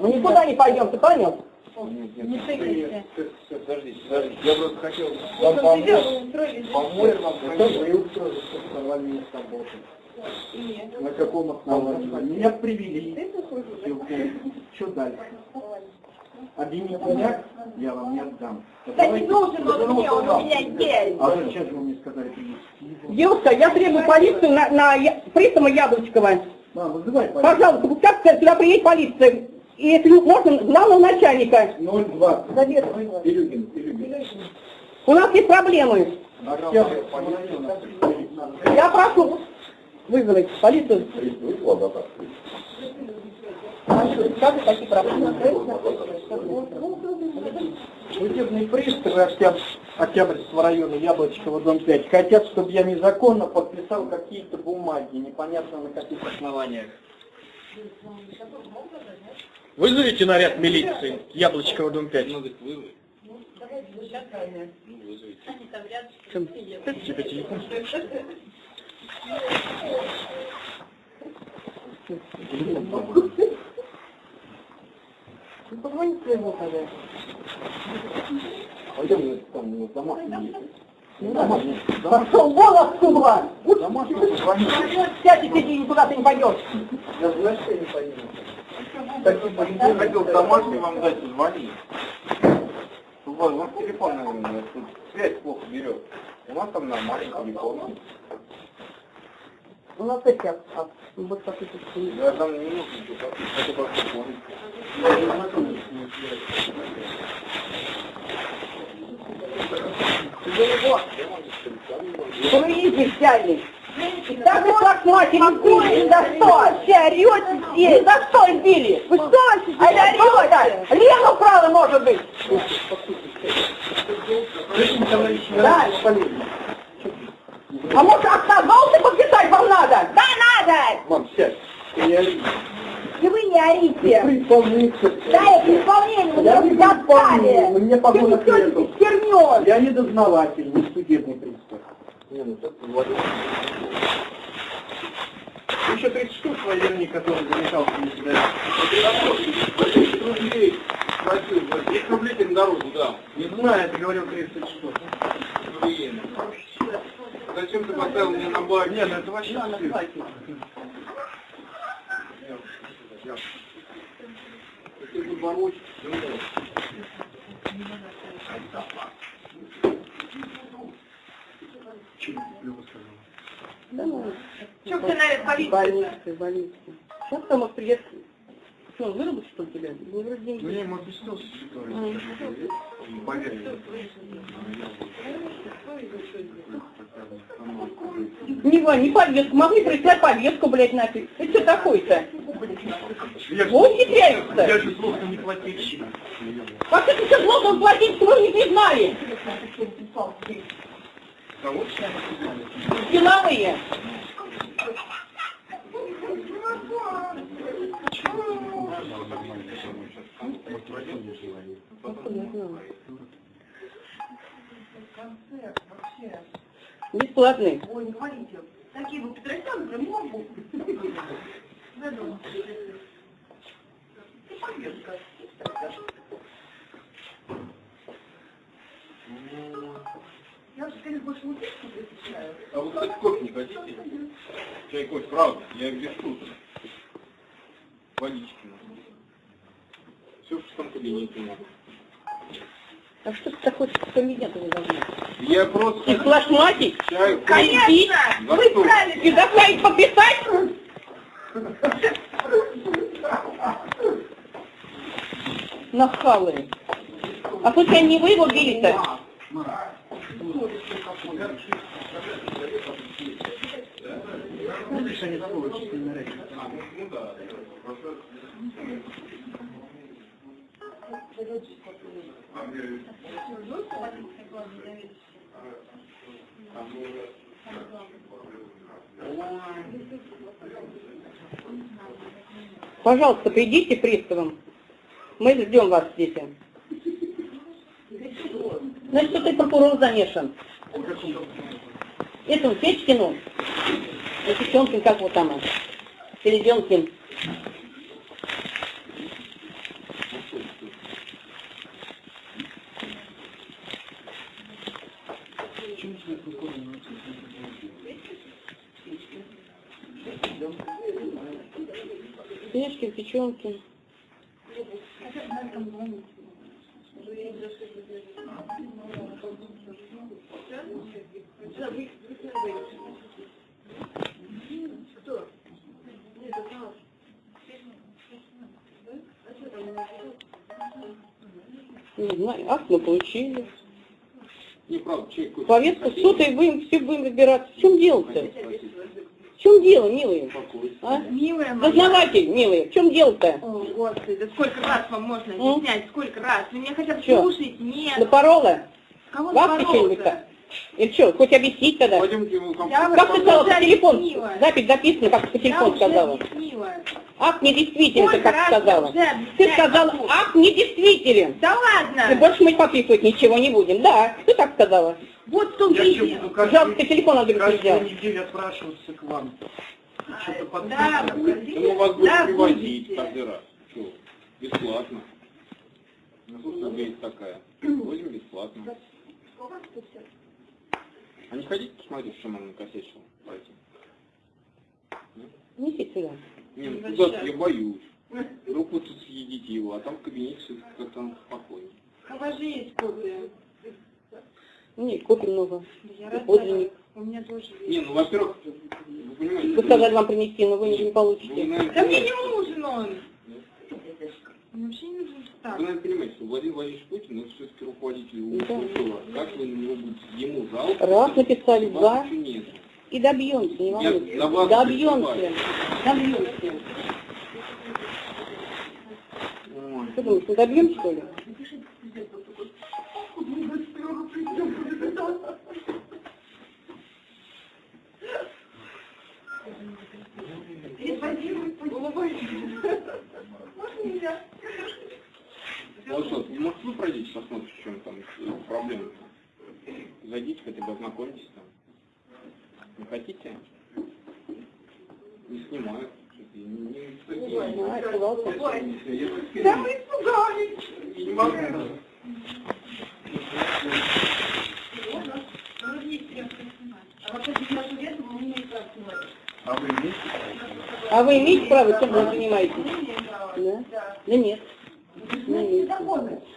Speaker 7: Мы никуда не пойдем, ты понял?
Speaker 11: Нет, нет, ты- ты- ты- Подождите, подождите. Я просто хотел вам помочь. Помочь вам
Speaker 6: вы устроили, что сорвали меня с работы. На каком основании? Меня привели. Что дальше? Обвинительный акт я вам не отдам.
Speaker 9: Да не нужен он мне, он у меня есть.
Speaker 6: А зачем же вы мне сказали принести?
Speaker 7: Девушка, я требую полицию на, на Я- пристава Яблочкова.
Speaker 6: Да, вызывай, пожалуйста.
Speaker 7: Пожалуйста, пускай сюда приедет полиция. И если можно, главного начальника.
Speaker 6: 0,20.
Speaker 7: Завет.
Speaker 11: Илюгин, Илюгин.
Speaker 7: У нас есть проблемы. Я прошу вызвать полицию. Как такие проблемы?
Speaker 6: Судебные приставы Октябрь- Октябрьского района Яблочкова, дом 5, хотят, чтобы я незаконно подписал какие-то бумаги, непонятно на каких основаниях. Вызовите наряд милиции, Яблочкова, дом 5.
Speaker 11: Ну, говорит, вы.
Speaker 6: Тебе телефон.
Speaker 7: Ну, Позвони своему тогда.
Speaker 11: Пойдем, ну, там, ну, домашний есть.
Speaker 7: Пошел вон отсюда! Сядь и сиди, никуда ты не пойдешь.
Speaker 11: Я что я не поеду. Так, я хотел домашний вам дать, звони. У вас, у вас телефон, наверное, тут связь плохо берет. У нас там нормальный телефон.
Speaker 7: У нас эти, а, вот как это.
Speaker 11: Я там не нужно ничего, хотя бы телефон.
Speaker 7: Круизи взяли. Да вы посмотрите, били, за что? Вообще орете здесь. За что били? Вы что вообще а орете? Лену украла, может быть. Да. А может отказался подписать вам надо? Да, надо!
Speaker 11: Мам, сядь. Ты не ори.
Speaker 7: И вы не орите.
Speaker 11: При исполнителе.
Speaker 7: Да, это исполнение, вы
Speaker 11: Я не
Speaker 7: достали.
Speaker 11: исполнитель, мне погода нету.
Speaker 7: хернёй.
Speaker 11: Я не дознаватель, не судебный пристав. Не, ну так Владимир.
Speaker 6: Еще 30 штук военный, который замешал в себя.
Speaker 11: рублей платил, 10 рублей ты на дорогу дал.
Speaker 6: Не знаю, ты говорил 30 штук.
Speaker 11: Блин. Зачем ты поставил мне на бак?
Speaker 6: Не, ну это вообще
Speaker 7: ну,
Speaker 9: Что ты на полицию?
Speaker 7: больницы, больницы. Сейчас там придет. Что, он выработал что ли тебя? Ну, вроде
Speaker 6: Ну
Speaker 7: деньги.
Speaker 6: я ему объяснил ситуацию. Поверь мне.
Speaker 7: Не, не повестку. Могли прислать повестку, блядь, нафиг. Это что такое-то?
Speaker 6: Я
Speaker 7: Вот ухитряются.
Speaker 6: Я же злостно не плательщик.
Speaker 7: Как это все плохо платить, вы не признали?
Speaker 11: Кого?
Speaker 7: Силовые. Бесплатный.
Speaker 9: Ой, не говорите. Такие вы Петросян, прям могу. Я же, конечно, больше пишу, предпочитаю.
Speaker 11: А вы, кстати, кофе не хотите? Чай, кофе, правда, я без шуток. Водички. Все в шестом кабинете надо.
Speaker 7: А что ты такой комедиант не должна?
Speaker 11: Я просто...
Speaker 7: И
Speaker 11: кофе.
Speaker 7: Конечно! Вы правильно, и заставить подписать? Нахалы. А случайно не вы его били-то?
Speaker 6: Они рэпят.
Speaker 11: Ну да, просто...
Speaker 7: Пожалуйста, придите приставом. Мы ждем вас здесь. Значит, ты прокурор замешан. Этому Печкину, Печенкин, как вот там, Переденкин.
Speaker 6: Чем тебе прикольно научиться?
Speaker 7: Печкин, Печенкин. Не знаю, акт мы получили.
Speaker 11: Не, правда, чай, кофе.
Speaker 7: Повестка в суд, и будем, все будем разбираться. В чем дело-то? В чем дело, милые? А?
Speaker 9: Милая моя.
Speaker 7: Дознаватель, милые, в чем дело-то?
Speaker 9: О, Господи, да сколько раз вам можно объяснять, сколько раз? Вы меня хотя бы слушаете? Нет.
Speaker 7: Напорола?
Speaker 9: Кого напорола-то?
Speaker 7: Или что, хоть объяснить тогда?
Speaker 11: Пойдемте компанию.
Speaker 9: Я
Speaker 7: Как ты сказала по телефону?
Speaker 9: объяснила.
Speaker 7: Запись записана, как ты по телефону сказала.
Speaker 9: объяснила.
Speaker 7: Акт недействителен, ты
Speaker 9: Сколько
Speaker 7: как сказала. Ты сказала,
Speaker 9: могу.
Speaker 7: акт недействителен.
Speaker 9: Да
Speaker 7: И
Speaker 9: ладно.
Speaker 7: больше мы подписывать ничего не будем. Да, ты так сказала.
Speaker 9: Вот в том
Speaker 6: Я
Speaker 9: и
Speaker 6: что,
Speaker 9: дело.
Speaker 7: Пожалуйста,
Speaker 6: каждую,
Speaker 7: телефон надо
Speaker 6: каждую
Speaker 7: взять.
Speaker 6: неделю отпрашиваться к вам? Что-то
Speaker 9: Да,
Speaker 6: подписывать?
Speaker 11: Ну, вас будет
Speaker 9: Да,
Speaker 11: привозить каждый раз. Что? Бесплатно. Ну, есть такая. Возим бесплатно. А не хотите посмотреть, что она накосячила? Пойти.
Speaker 7: Неси сюда.
Speaker 11: Не, ну куда-то я боюсь. Вдруг вы тут съедите его, а там в кабинете все как там спокойно.
Speaker 9: У вас же есть копия.
Speaker 7: Нет, копий много.
Speaker 9: Да я
Speaker 7: подлинник.
Speaker 9: У меня тоже есть.
Speaker 11: Не, ну, во-первых, вы понимаете...
Speaker 7: Вы сказали вам принести, но вы не
Speaker 11: вы,
Speaker 7: получите.
Speaker 11: наверное,
Speaker 9: Да мне не нужен он. Мне вообще не нужен
Speaker 11: что-
Speaker 9: стал.
Speaker 11: наверное, понимаете, что Владимир Владимирович Путин, это все-таки руководитель
Speaker 7: Да.
Speaker 11: УПСО. Как вы на него будете ему жаловаться?
Speaker 7: Раз написали, два.
Speaker 11: нет.
Speaker 7: И добьемся, не волнуйтесь. Добьемся. Добьемся.
Speaker 11: Ой.
Speaker 7: Что думаешь, не добьем, что ли?
Speaker 11: Вот что, ну, может вы пройдите, посмотрите, в чем там проблема Зайдите хотя бы, ознакомьтесь там. Не хотите? Не снимают. Что-то я не, не,
Speaker 7: А, испугался.
Speaker 11: Да вы испугались! Не могу.
Speaker 6: А вы имеете?
Speaker 7: А вы имеете право, чем вы занимаетесь? Да? Да нет.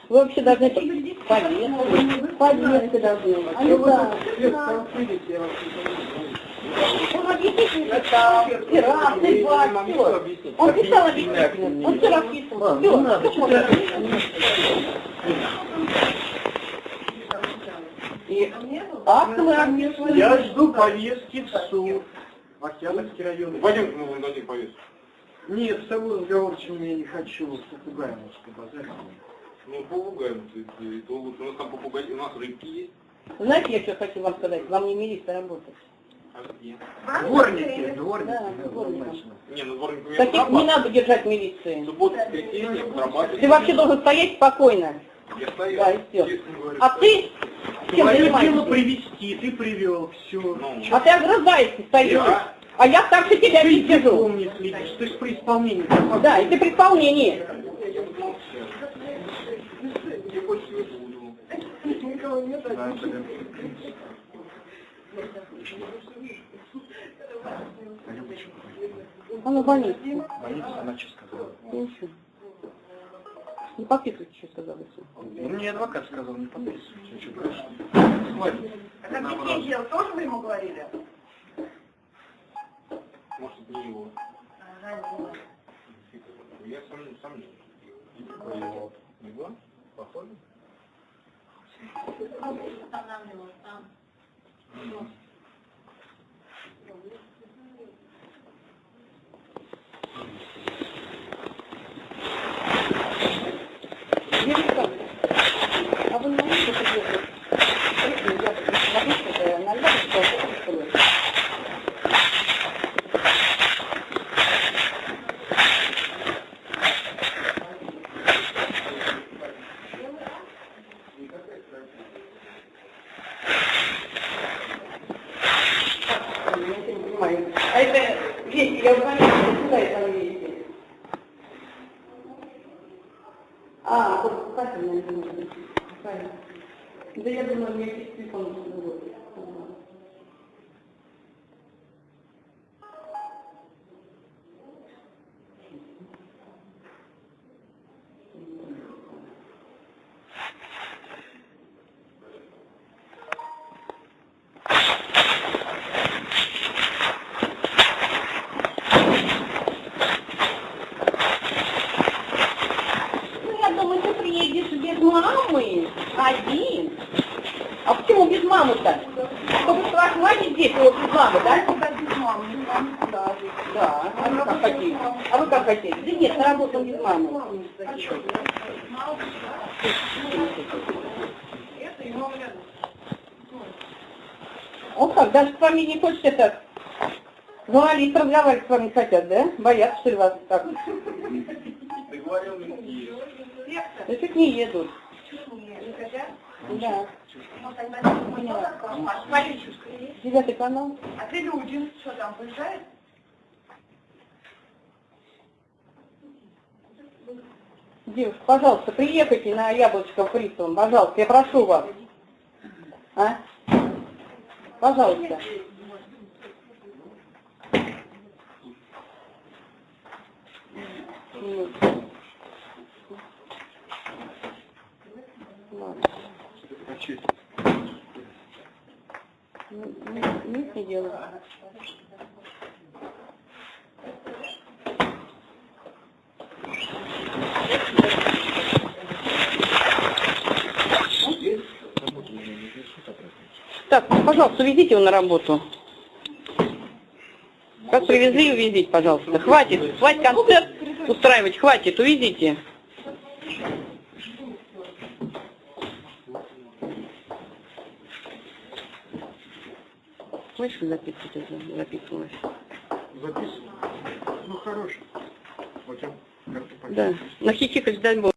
Speaker 7: Вы вообще должны по- повестку. Повестку должны. А не да.
Speaker 6: Я вас
Speaker 7: Он писал. Писал объяснительно. Он все расписывал. Все. И акт мы описывали.
Speaker 6: Я жду повестки в суд. В Октябрьский район.
Speaker 11: Пойдемте, мы вам дадим повестку.
Speaker 6: Нет, с тобой разговорчиком я не хочу. С попугаем лучше побазарить.
Speaker 11: Ну, попугаем, то, есть, то лучше. У нас там попугай, у нас рыбки есть.
Speaker 7: Знаете, я что хочу вам сказать? Вам не милиция работать.
Speaker 11: А где?
Speaker 6: Дворники, дворники.
Speaker 7: Да,
Speaker 6: однозначно.
Speaker 11: Не, ну дворниками я
Speaker 7: Таких не надо держать милиции.
Speaker 11: Суббота, воскресенье, отрабатываю.
Speaker 7: Ты вообще должен стоять спокойно.
Speaker 11: Я стою,
Speaker 7: Да, и все. А ты чем
Speaker 6: Твое дело
Speaker 7: занимаешься?
Speaker 6: привести, ты привел, все.
Speaker 11: Ну,
Speaker 7: А ты огрызаешься, стоишь.
Speaker 11: Я?
Speaker 7: А я старше тебя
Speaker 6: Ты
Speaker 7: не сижу.
Speaker 6: не следишь, ты же при исполнении.
Speaker 7: Да, и ты при исполнении.
Speaker 11: я больше не буду.
Speaker 6: Да, это-
Speaker 7: Он в больнице.
Speaker 6: Больница, она что сказала?
Speaker 7: Ничего. Не подписывайте, что сказал. если.
Speaker 6: Ну, мне адвокат сказал, не подписывайте. Что, дальше? Хватит.
Speaker 9: делал, тоже вы ему говорили?
Speaker 11: Может, не его. Я сам, сам не Не было? Похоже?
Speaker 7: Юрий Александрович, а вы не можете приехать? Я могу что-то на Львове что? Я не понимаю. А это вещи, я говорю, куда это вещи? А, вот покупатель, наверное, правильно. Да я думаю, мне через телефон будет. Ну, я думаю, ты приедешь без мамы, один. А почему без мамы-то? Чтобы схватить здесь его без мамы, да? без мамы, да. Да, а вы как хотите? А вы как хотите? Да нет, на работу без мамы. Вот как, даже с вами не хочет это говорить, разговаривать с вами хотят, да? Боятся, что ли, вас так?
Speaker 11: Ты говорил,
Speaker 7: не едут. Да. Девятый канал.
Speaker 9: А ты люди, что там, приезжает?
Speaker 7: Девушка, пожалуйста, приехайте на Яблочков пристав, пожалуйста, я прошу вас. А? Пожалуйста. Нет. Ладно. Нет, не. Так, пожалуйста, увезите его на работу. Как привезли, увезите, пожалуйста. Хватит, хватит концерт устраивать, хватит, увезите. Слышишь, записывать это записывалось?
Speaker 6: Записывай. Ну, хороший. Вот я карту
Speaker 7: Да. Нахихикать, дай бог.